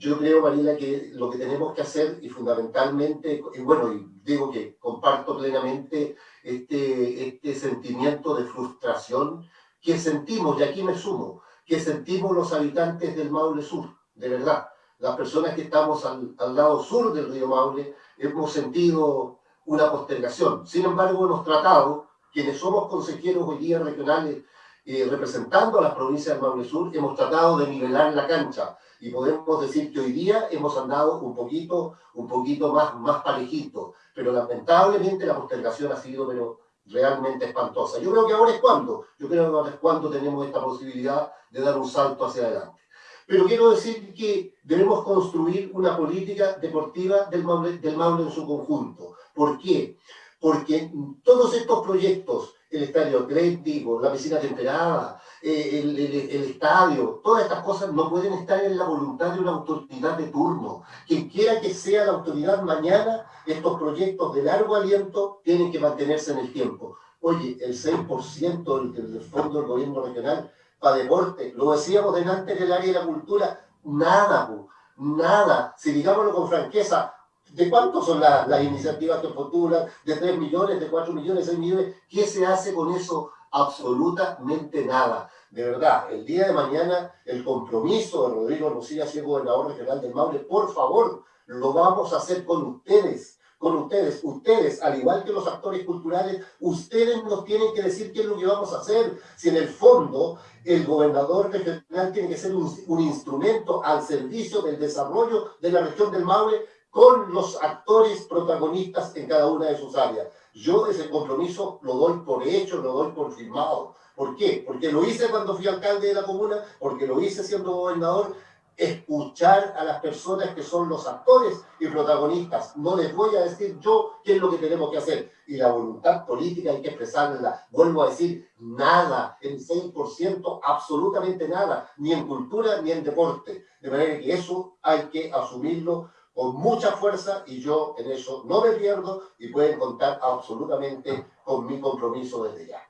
Yo creo, Marina, que lo que tenemos que hacer, y fundamentalmente, y bueno, y digo que comparto plenamente este, este sentimiento de frustración que sentimos, y aquí me sumo, que sentimos los habitantes del Maule Sur, de verdad. Las personas que estamos al, al lado sur del río Maule hemos sentido una postergación. Sin embargo, hemos tratado, quienes somos consejeros hoy día regionales eh, representando a las provincias del Maule Sur, hemos tratado de nivelar la cancha y podemos decir que hoy día hemos andado un poquito, un poquito más, más parejito, pero lamentablemente la postergación ha sido pero realmente espantosa. Yo creo que ahora es cuando, yo creo que ahora es cuando tenemos esta posibilidad de dar un salto hacia adelante. Pero quiero decir que debemos construir una política deportiva del Maule, del Maule en su conjunto. ¿Por qué? Porque todos estos proyectos el estadio atlético, la piscina temperada, eh, el, el, estadio, todas estas cosas no pueden estar en la voluntad de una autoridad de turno. Quien quiera que sea la autoridad mañana, estos proyectos de largo aliento tienen que mantenerse en el tiempo. Oye, el 6% del, del fondo del gobierno regional para deporte, lo decíamos delante en el área de la cultura, nada, nada. Si digámoslo con franqueza, ¿De cuántos son las iniciativas que postulan? ¿De 3 millones, de 4 millones, 6 millones? ¿Qué se hace con eso? Absolutamente nada. De verdad, el día de mañana el compromiso de Rodrigo Rosilla, si es gobernador regional del Maule, por favor, lo vamos a hacer con ustedes con ustedes. Ustedes, al igual que los actores culturales, ustedes nos tienen que decir qué es lo que vamos a hacer. Si en el fondo el gobernador regional tiene que ser un, un instrumento al servicio del desarrollo de la región del Maule, con los actores protagonistas en cada una de sus áreas. Yo ese compromiso lo doy por hecho, lo doy por firmado. ¿Por qué? Porque lo hice cuando fui alcalde de la comuna, porque lo hice siendo gobernador, escuchar a las personas que son los actores y protagonistas. No les voy a decir yo qué es lo que tenemos que hacer. Y la voluntad política hay que expresarla. Vuelvo a decir, nada, en 6%, absolutamente nada, ni en cultura ni en deporte. De manera que eso hay que asumirlo con mucha fuerza y yo en eso no me pierdo y pueden contar absolutamente con mi compromiso desde ya.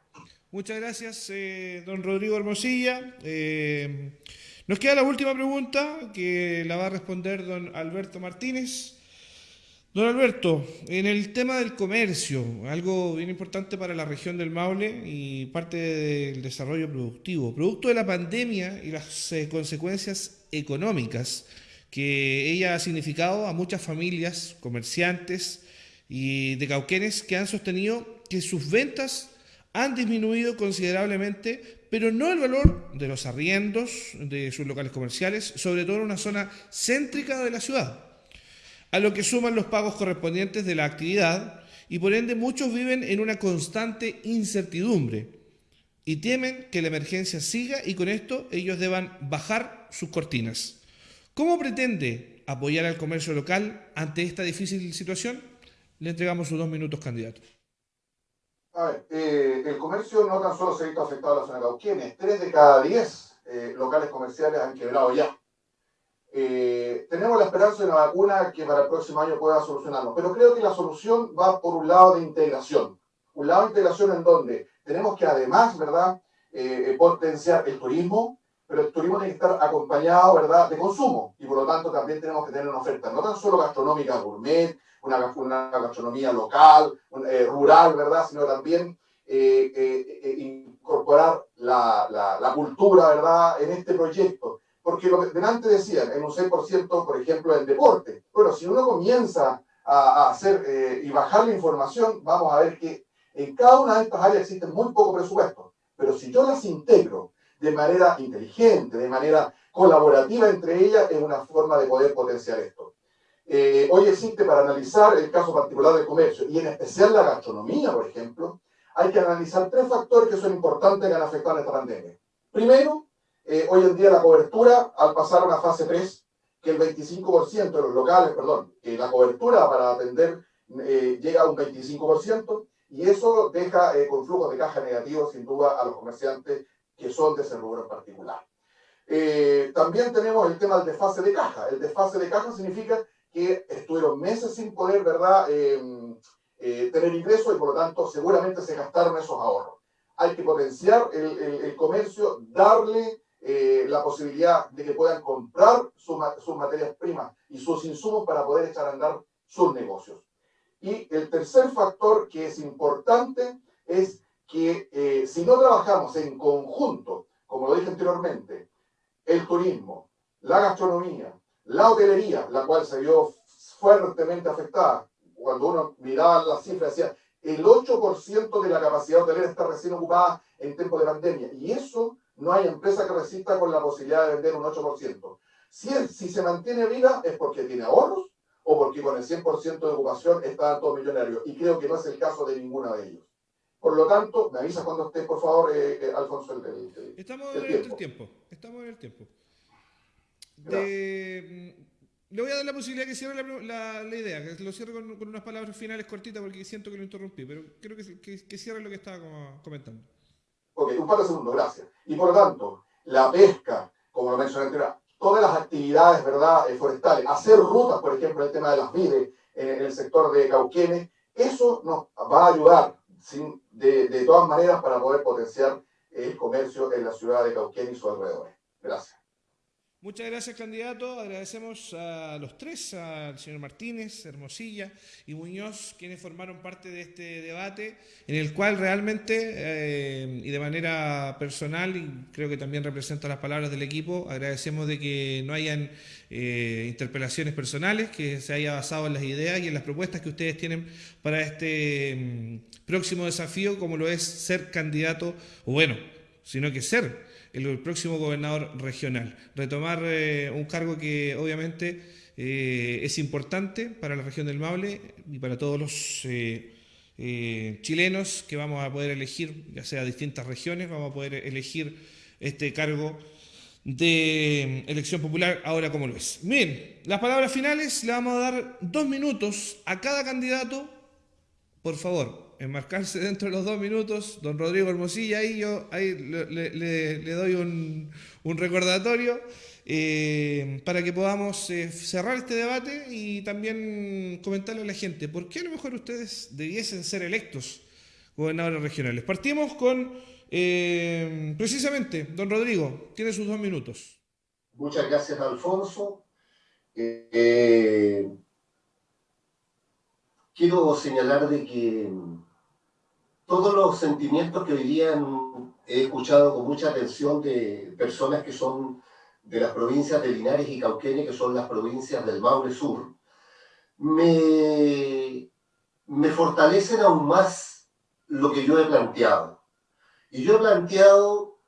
Muchas gracias, eh, don Rodrigo Hermosilla. Eh, nos queda la última pregunta que la va a responder don Alberto Martínez, Don Alberto, en el tema del comercio, algo bien importante para la región del Maule y parte del desarrollo productivo, producto de la pandemia y las eh, consecuencias económicas que ella ha significado a muchas familias, comerciantes y de cauquenes que han sostenido que sus ventas han disminuido considerablemente, pero no el valor de los arriendos de sus locales comerciales, sobre todo en una zona céntrica de la ciudad a lo que suman los pagos correspondientes de la actividad y por ende muchos viven en una constante incertidumbre y temen que la emergencia siga y con esto ellos deban bajar sus cortinas. ¿Cómo pretende apoyar al comercio local ante esta difícil situación? Le entregamos sus dos minutos, candidato. A ver, eh, el comercio no tan solo se ha visto afectado a la zona de Cauquienes, tres de cada diez eh, locales comerciales han quebrado ya. Eh, tenemos la esperanza de una vacuna que para el próximo año pueda solucionarlo, pero creo que la solución va por un lado de integración. Un lado de integración en donde tenemos que además, ¿verdad?, eh, potenciar el turismo, pero el turismo tiene que estar acompañado, ¿verdad?, de consumo. Y por lo tanto también tenemos que tener una oferta, no tan solo gastronómica gourmet, una, una gastronomía local, eh, rural, ¿verdad?, sino también incorporar la, la, la cultura, ¿verdad?, en este proyecto porque lo que delante decían, en un 6%, por ejemplo, del deporte. Bueno, si uno comienza a, hacer eh, y bajar la información, vamos a ver que en cada una de estas áreas existe muy poco presupuesto. Pero si yo las integro de manera inteligente, de manera colaborativa entre ellas, es una forma de poder potenciar esto. Eh, hoy existe para analizar el caso particular del comercio y en especial la gastronomía, por ejemplo, hay que analizar tres factores que son importantes que han afectado a esta pandemia. Primero, eh, hoy en día la cobertura, al pasar a una fase 3, que el 25% de los locales, perdón, que la cobertura para atender eh, llega a un 25%, y eso deja eh, con flujos de caja negativos, sin duda, a los comerciantes que son de ese rubro en particular. también tenemos el tema del desfase de caja. El desfase de caja significa que estuvieron meses sin poder, ¿verdad?, em, tener ingresos y por lo tanto seguramente se gastaron esos ahorros. Hay que potenciar el, el comercio, darle eh, la posibilidad de que puedan comprar sus, materias primas y sus insumos para poder echar a andar sus negocios. Y el tercer factor que es importante es que eh, si no trabajamos en conjunto, como lo dije anteriormente, el turismo, la gastronomía, la hotelería, la cual se vio fuertemente afectada, cuando uno miraba las cifras, decía, el 8% de la capacidad hotelera está recién ocupada en tiempo de pandemia. Y eso no hay empresa que resista con la posibilidad de vender un 8%. Si, si se mantiene viva es porque tiene ahorros o porque con el 100% de ocupación está todo millonario. Y creo que no es el caso de ninguno de ellos. Por lo tanto, me avisa cuando esté, por favor, eh, eh, Alfonso. El, Estamos en el tiempo. Estamos en el tiempo. Mm, le voy a dar la posibilidad que cierre la, la, idea, que lo cierre con, unas palabras finales cortitas porque siento que lo interrumpí, pero creo que, que, que cierre lo que estaba comentando. Ok, un par de segundos, gracias. Y por lo tanto, la pesca, como lo mencioné anteriormente, todas las actividades ¿verdad? Eh, forestales, hacer rutas, por ejemplo, el tema de las vides en el sector de Cauquenes, eso nos va a ayudar de, de todas maneras para poder potenciar el comercio en la ciudad de Cauquenes y sus alrededores. Gracias. Muchas gracias, candidato. Agradecemos a los tres, al señor Martínez, Hermosilla y Muñoz, quienes formaron parte de este debate, en el cual realmente, eh, y de manera personal, y creo que también representa las palabras del equipo, agradecemos de que no hayan eh, interpelaciones personales, que se haya basado en las ideas y en las propuestas que ustedes tienen para este mm, próximo desafío, como lo es ser candidato, o bueno, sino que ser el próximo gobernador regional. Retomar eh, un cargo que obviamente eh, es importante para la región del Maule y para todos los eh, chilenos que vamos a poder elegir, ya sea distintas regiones, vamos a poder elegir este cargo de elección popular ahora como lo es. Bien, las palabras finales le vamos a dar dos minutos a cada candidato. Por favor, enmarcarse dentro de los dos minutos. Don Rodrigo Hermosilla, ahí yo ahí le, doy un, recordatorio eh, para que podamos eh, cerrar este debate y también comentarle a la gente por qué a lo mejor ustedes debiesen ser electos gobernadores regionales. Partimos con, eh, precisamente, don Rodrigo, tiene sus dos minutos. Muchas gracias, Alfonso quiero señalar de que todos los sentimientos que hoy día he escuchado con mucha atención de personas que son de las provincias de Linares y Cauquenes, que son las provincias del Maule Sur, me, me fortalecen aún más lo que yo he planteado. Y yo he planteado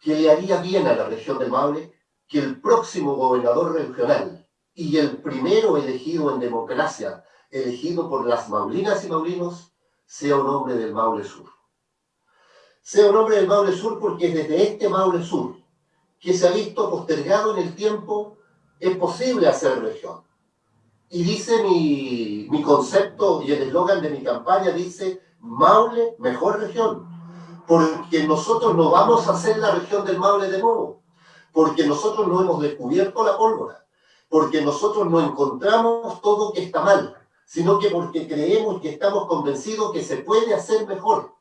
que le haría bien a la región del Maule que el próximo gobernador regional y el primero elegido en democracia, elegido por las maulinas y maulinos, sea un hombre del Maule Sur. Sea un hombre del Maule Sur porque desde este Maule Sur, que se ha visto postergado en el tiempo, es posible hacer región. Y dice mi, mi concepto y el eslogan de mi campaña dice, Maule, mejor región. Porque nosotros no vamos a hacer la región del Maule de nuevo. Porque nosotros no hemos descubierto la pólvora. Porque nosotros no encontramos todo que está mal. Sino que porque creemos que estamos convencidos que se puede hacer mejor.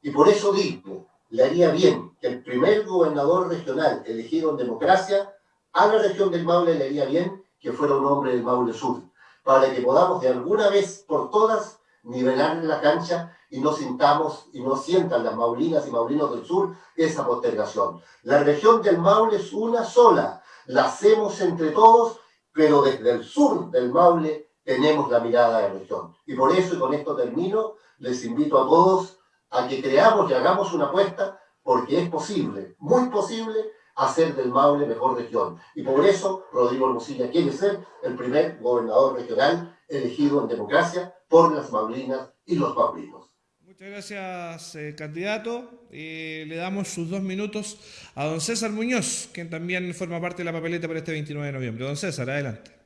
Y por eso digo, le haría bien que el primer gobernador regional elegido en democracia a la región del Maule le haría bien que fuera un hombre del Maule Sur, para que podamos de alguna vez por todas nivelar la cancha y no sintamos y no sientan las maulinas y maulinos del sur esa postergación. La región del Maule es una sola, la hacemos entre todos, pero desde el sur del Maule tenemos la mirada de región. Y por eso, y con esto termino, les invito a todos a que creamos y hagamos una apuesta, porque es posible, muy posible, hacer del Maule mejor región. Y por eso Rodrigo Hermosilla quiere ser el primer gobernador regional elegido en democracia por las Maulinas y los Maulinos. Muchas gracias, eh, candidato. le damos sus dos minutos a don César Muñoz, quien también forma parte de la papeleta para este 29 de noviembre. Don César, adelante.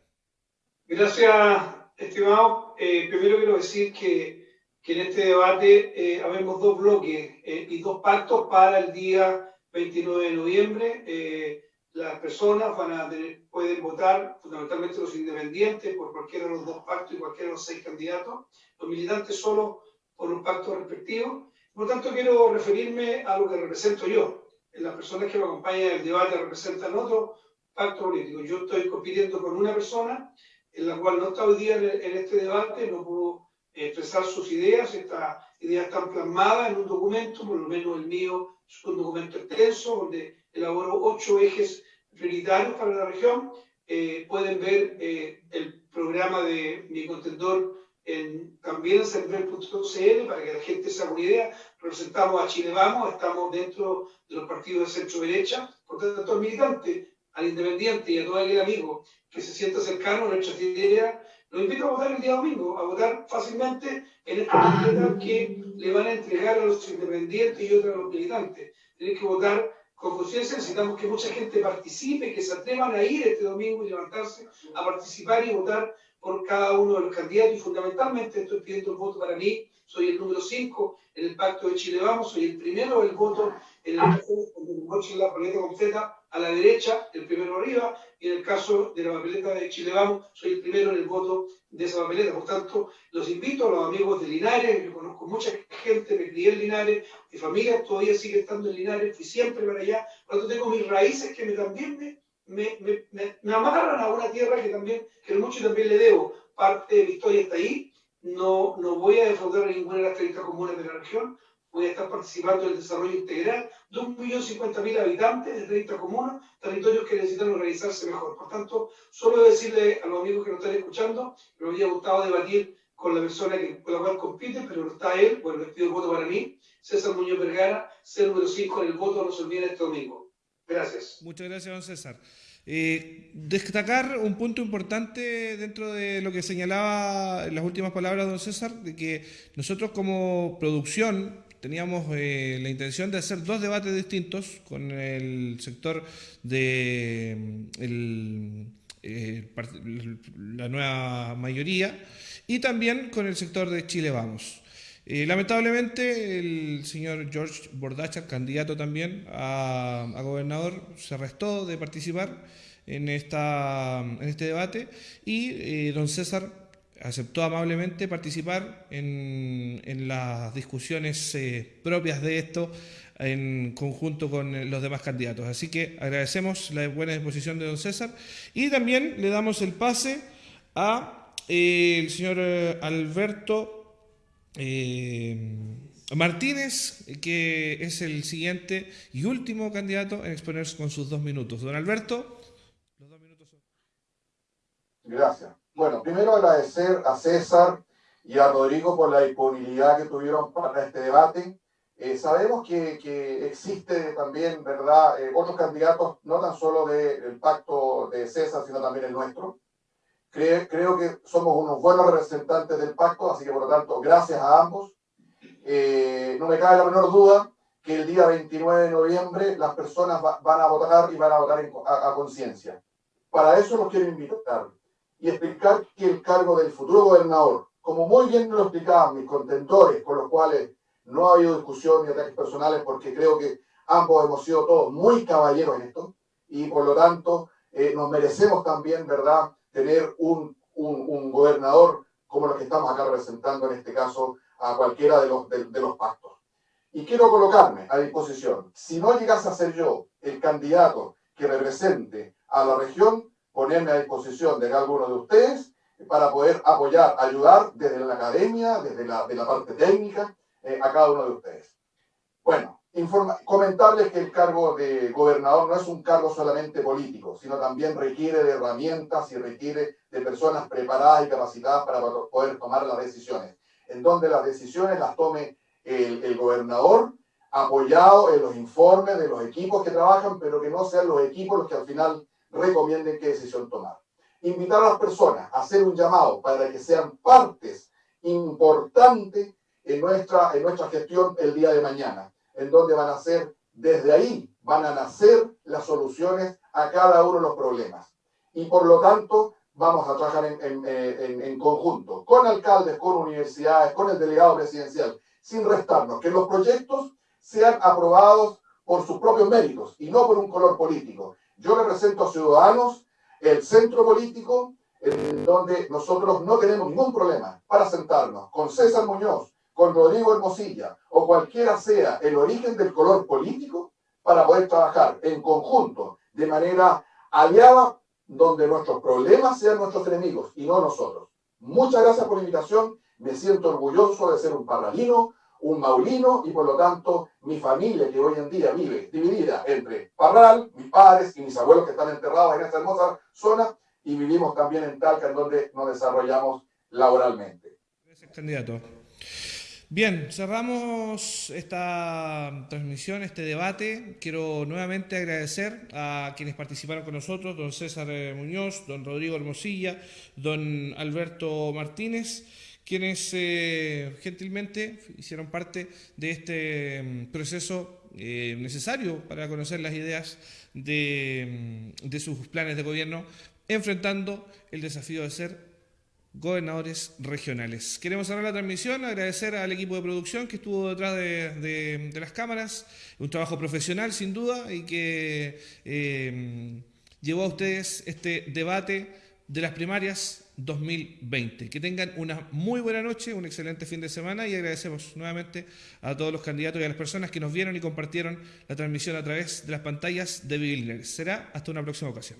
Gracias, estimado. Eh, primero quiero decir que, que en este debate eh, habemos dos bloques y dos pactos para el día 29 de noviembre. Eh, las personas van a pueden votar, fundamentalmente los independientes, por cualquiera de los dos pactos y cualquiera de los seis candidatos. Los militantes solo por un pacto respectivo. Por lo tanto, quiero referirme a lo que represento yo. Las personas que me acompañan en el debate representan otro pacto político. Yo estoy compitiendo con una persona en la cual no está hoy día en este debate, no pudo expresar sus ideas. Estas ideas están plasmadas en un documento, por lo menos el mío es un documento extenso donde elaboró ocho ejes prioritarios para la región. Eh, pueden ver eh, el programa de mi contendor en, también en cervel.cl para que la gente se haga una idea. Representamos a Chile Vamos, estamos dentro de los partidos de centro-derecha. Por tanto, militante, al independiente y a todo aquel amigo que se sienta cercano a nuestras ideas, los invito a votar el día domingo, a votar fácilmente en esta papeleta que le van a entregar a los independientes y otros a los militantes. Tienen que votar con conciencia, necesitamos que mucha gente participe, que se atrevan a ir este domingo y levantarse a participar y votar por cada uno de los candidatos. Y fundamentalmente estoy pidiendo el voto para mí, soy el número 5 en el pacto de Chile Vamos, soy el primero del voto en el de la completa a la derecha, el primero arriba, y en el caso de la papeleta de Chile Vamos, soy el primero en el voto de esa papeleta. Por tanto, los invito a los amigos de Linares, yo conozco mucha gente, me crié en Linares, mi familia todavía sigue estando en Linares, fui siempre para allá, por tanto tengo mis raíces que me, también me, me, me, me amarran a una tierra que también, que mucho también le debo. Parte de mi historia está ahí, no, no voy a defraudar ninguna de las 30 comunas de la región, voy a estar participando en el desarrollo integral de 1.050.000 habitantes de 30 comunas, territorios que necesitan organizarse mejor. Por tanto, solo decirle a los amigos que nos están escuchando, que me habría gustado debatir con la persona que, con la cual compite, pero no está él, bueno, les pido el voto para mí, César Muñoz Vergara, ser número 5 en el voto, olviden este domingo. Gracias. Muchas gracias, don César. Eh, destacar un punto importante dentro de lo que señalaba en las últimas palabras don César, de que nosotros como producción teníamos eh, la intención de hacer dos debates distintos con el sector de eh, la nueva mayoría y también con el sector de Chile Vamos. Eh, lamentablemente el señor George Bordacha, candidato también a, gobernador, se restó de participar en, esta, en este debate y don César aceptó amablemente participar en, las discusiones eh, propias de esto en conjunto con los demás candidatos. Así que agradecemos la buena disposición de don César y también le damos el pase a eh, el señor eh, Alberto eh, Martínez, que es el siguiente y último candidato en exponerse con sus dos minutos. Don Alberto, los dos minutos son... Gracias. Bueno, primero agradecer a César y a Rodrigo por la disponibilidad que tuvieron para este debate. Eh, sabemos que, que, existe también, ¿verdad?, eh, otros candidatos, no tan solo del pacto de César, sino también el nuestro. Creo, que somos unos buenos representantes del pacto, así que por lo tanto, gracias a ambos. Eh, no me cabe la menor duda que el día 29 de noviembre las personas va, van a votar y van a votar a, a conciencia. Para eso los quiero invitar y explicar que el cargo del futuro gobernador, como muy bien lo explicaban mis contentores, con los cuales no ha habido discusión ni ataques personales, porque creo que ambos hemos sido todos muy caballeros en esto, y por lo tanto eh, nos merecemos también, ¿verdad?, tener un, un, un, gobernador como los que estamos acá representando en este caso a cualquiera de los, de, de los pactos. Y quiero colocarme a disposición, si no llegase a ser yo el candidato que represente a la región, ponerme a disposición de alguno de ustedes para poder apoyar, ayudar desde la academia, desde la, de la parte técnica, eh, a cada uno de ustedes. Bueno, informa, comentarles que el cargo de gobernador no es un cargo solamente político, sino también requiere de herramientas y requiere de personas preparadas y capacitadas para poder tomar las decisiones, en donde las decisiones las tome el, el gobernador, apoyado en los informes de los equipos que trabajan, pero que no sean los equipos los que al final recomienden qué decisión tomar. Invitar a las personas a hacer un llamado para que sean partes importantes en nuestra, en nuestra gestión el día de mañana, en donde van a ser, desde ahí, van a nacer las soluciones a cada uno de los problemas. Y por lo tanto, vamos a trabajar en, en, en, en conjunto, con alcaldes, con universidades, con el delegado presidencial, sin restarnos, que los proyectos sean aprobados por sus propios méritos y no por un color político. Yo represento a Ciudadanos, el centro político, en donde nosotros no tenemos ningún problema para sentarnos con César Muñoz, con Rodrigo Hermosilla o cualquiera sea el origen del color político para poder trabajar en conjunto, de manera aliada, donde nuestros problemas sean nuestros enemigos y no nosotros. Muchas gracias por la invitación. Me siento orgulloso de ser un parralino, un maulino y por lo tanto mi familia que hoy en día vive dividida entre Parral, mis padres y mis abuelos que están enterrados en esta hermosa zona y vivimos también en Talca en donde nos desarrollamos laboralmente. Gracias, candidato. Bien, cerramos esta transmisión, este debate. Quiero nuevamente agradecer a quienes participaron con nosotros, don César Muñoz, don Rodrigo Hermosilla, don Alberto Martínez quienes eh, gentilmente hicieron parte de este um, proceso eh, necesario para conocer las ideas de, um, de, sus planes de gobierno, enfrentando el desafío de ser gobernadores regionales. Queremos cerrar la transmisión, agradecer al equipo de producción que estuvo detrás de, de, las cámaras, un trabajo profesional sin duda y que eh, llevó a ustedes este debate de las primarias 2020. Que tengan una muy buena noche, un excelente fin de semana y agradecemos nuevamente a todos los candidatos y a las personas que nos vieron y compartieron la transmisión a través de las pantallas de Bill Será hasta una próxima ocasión.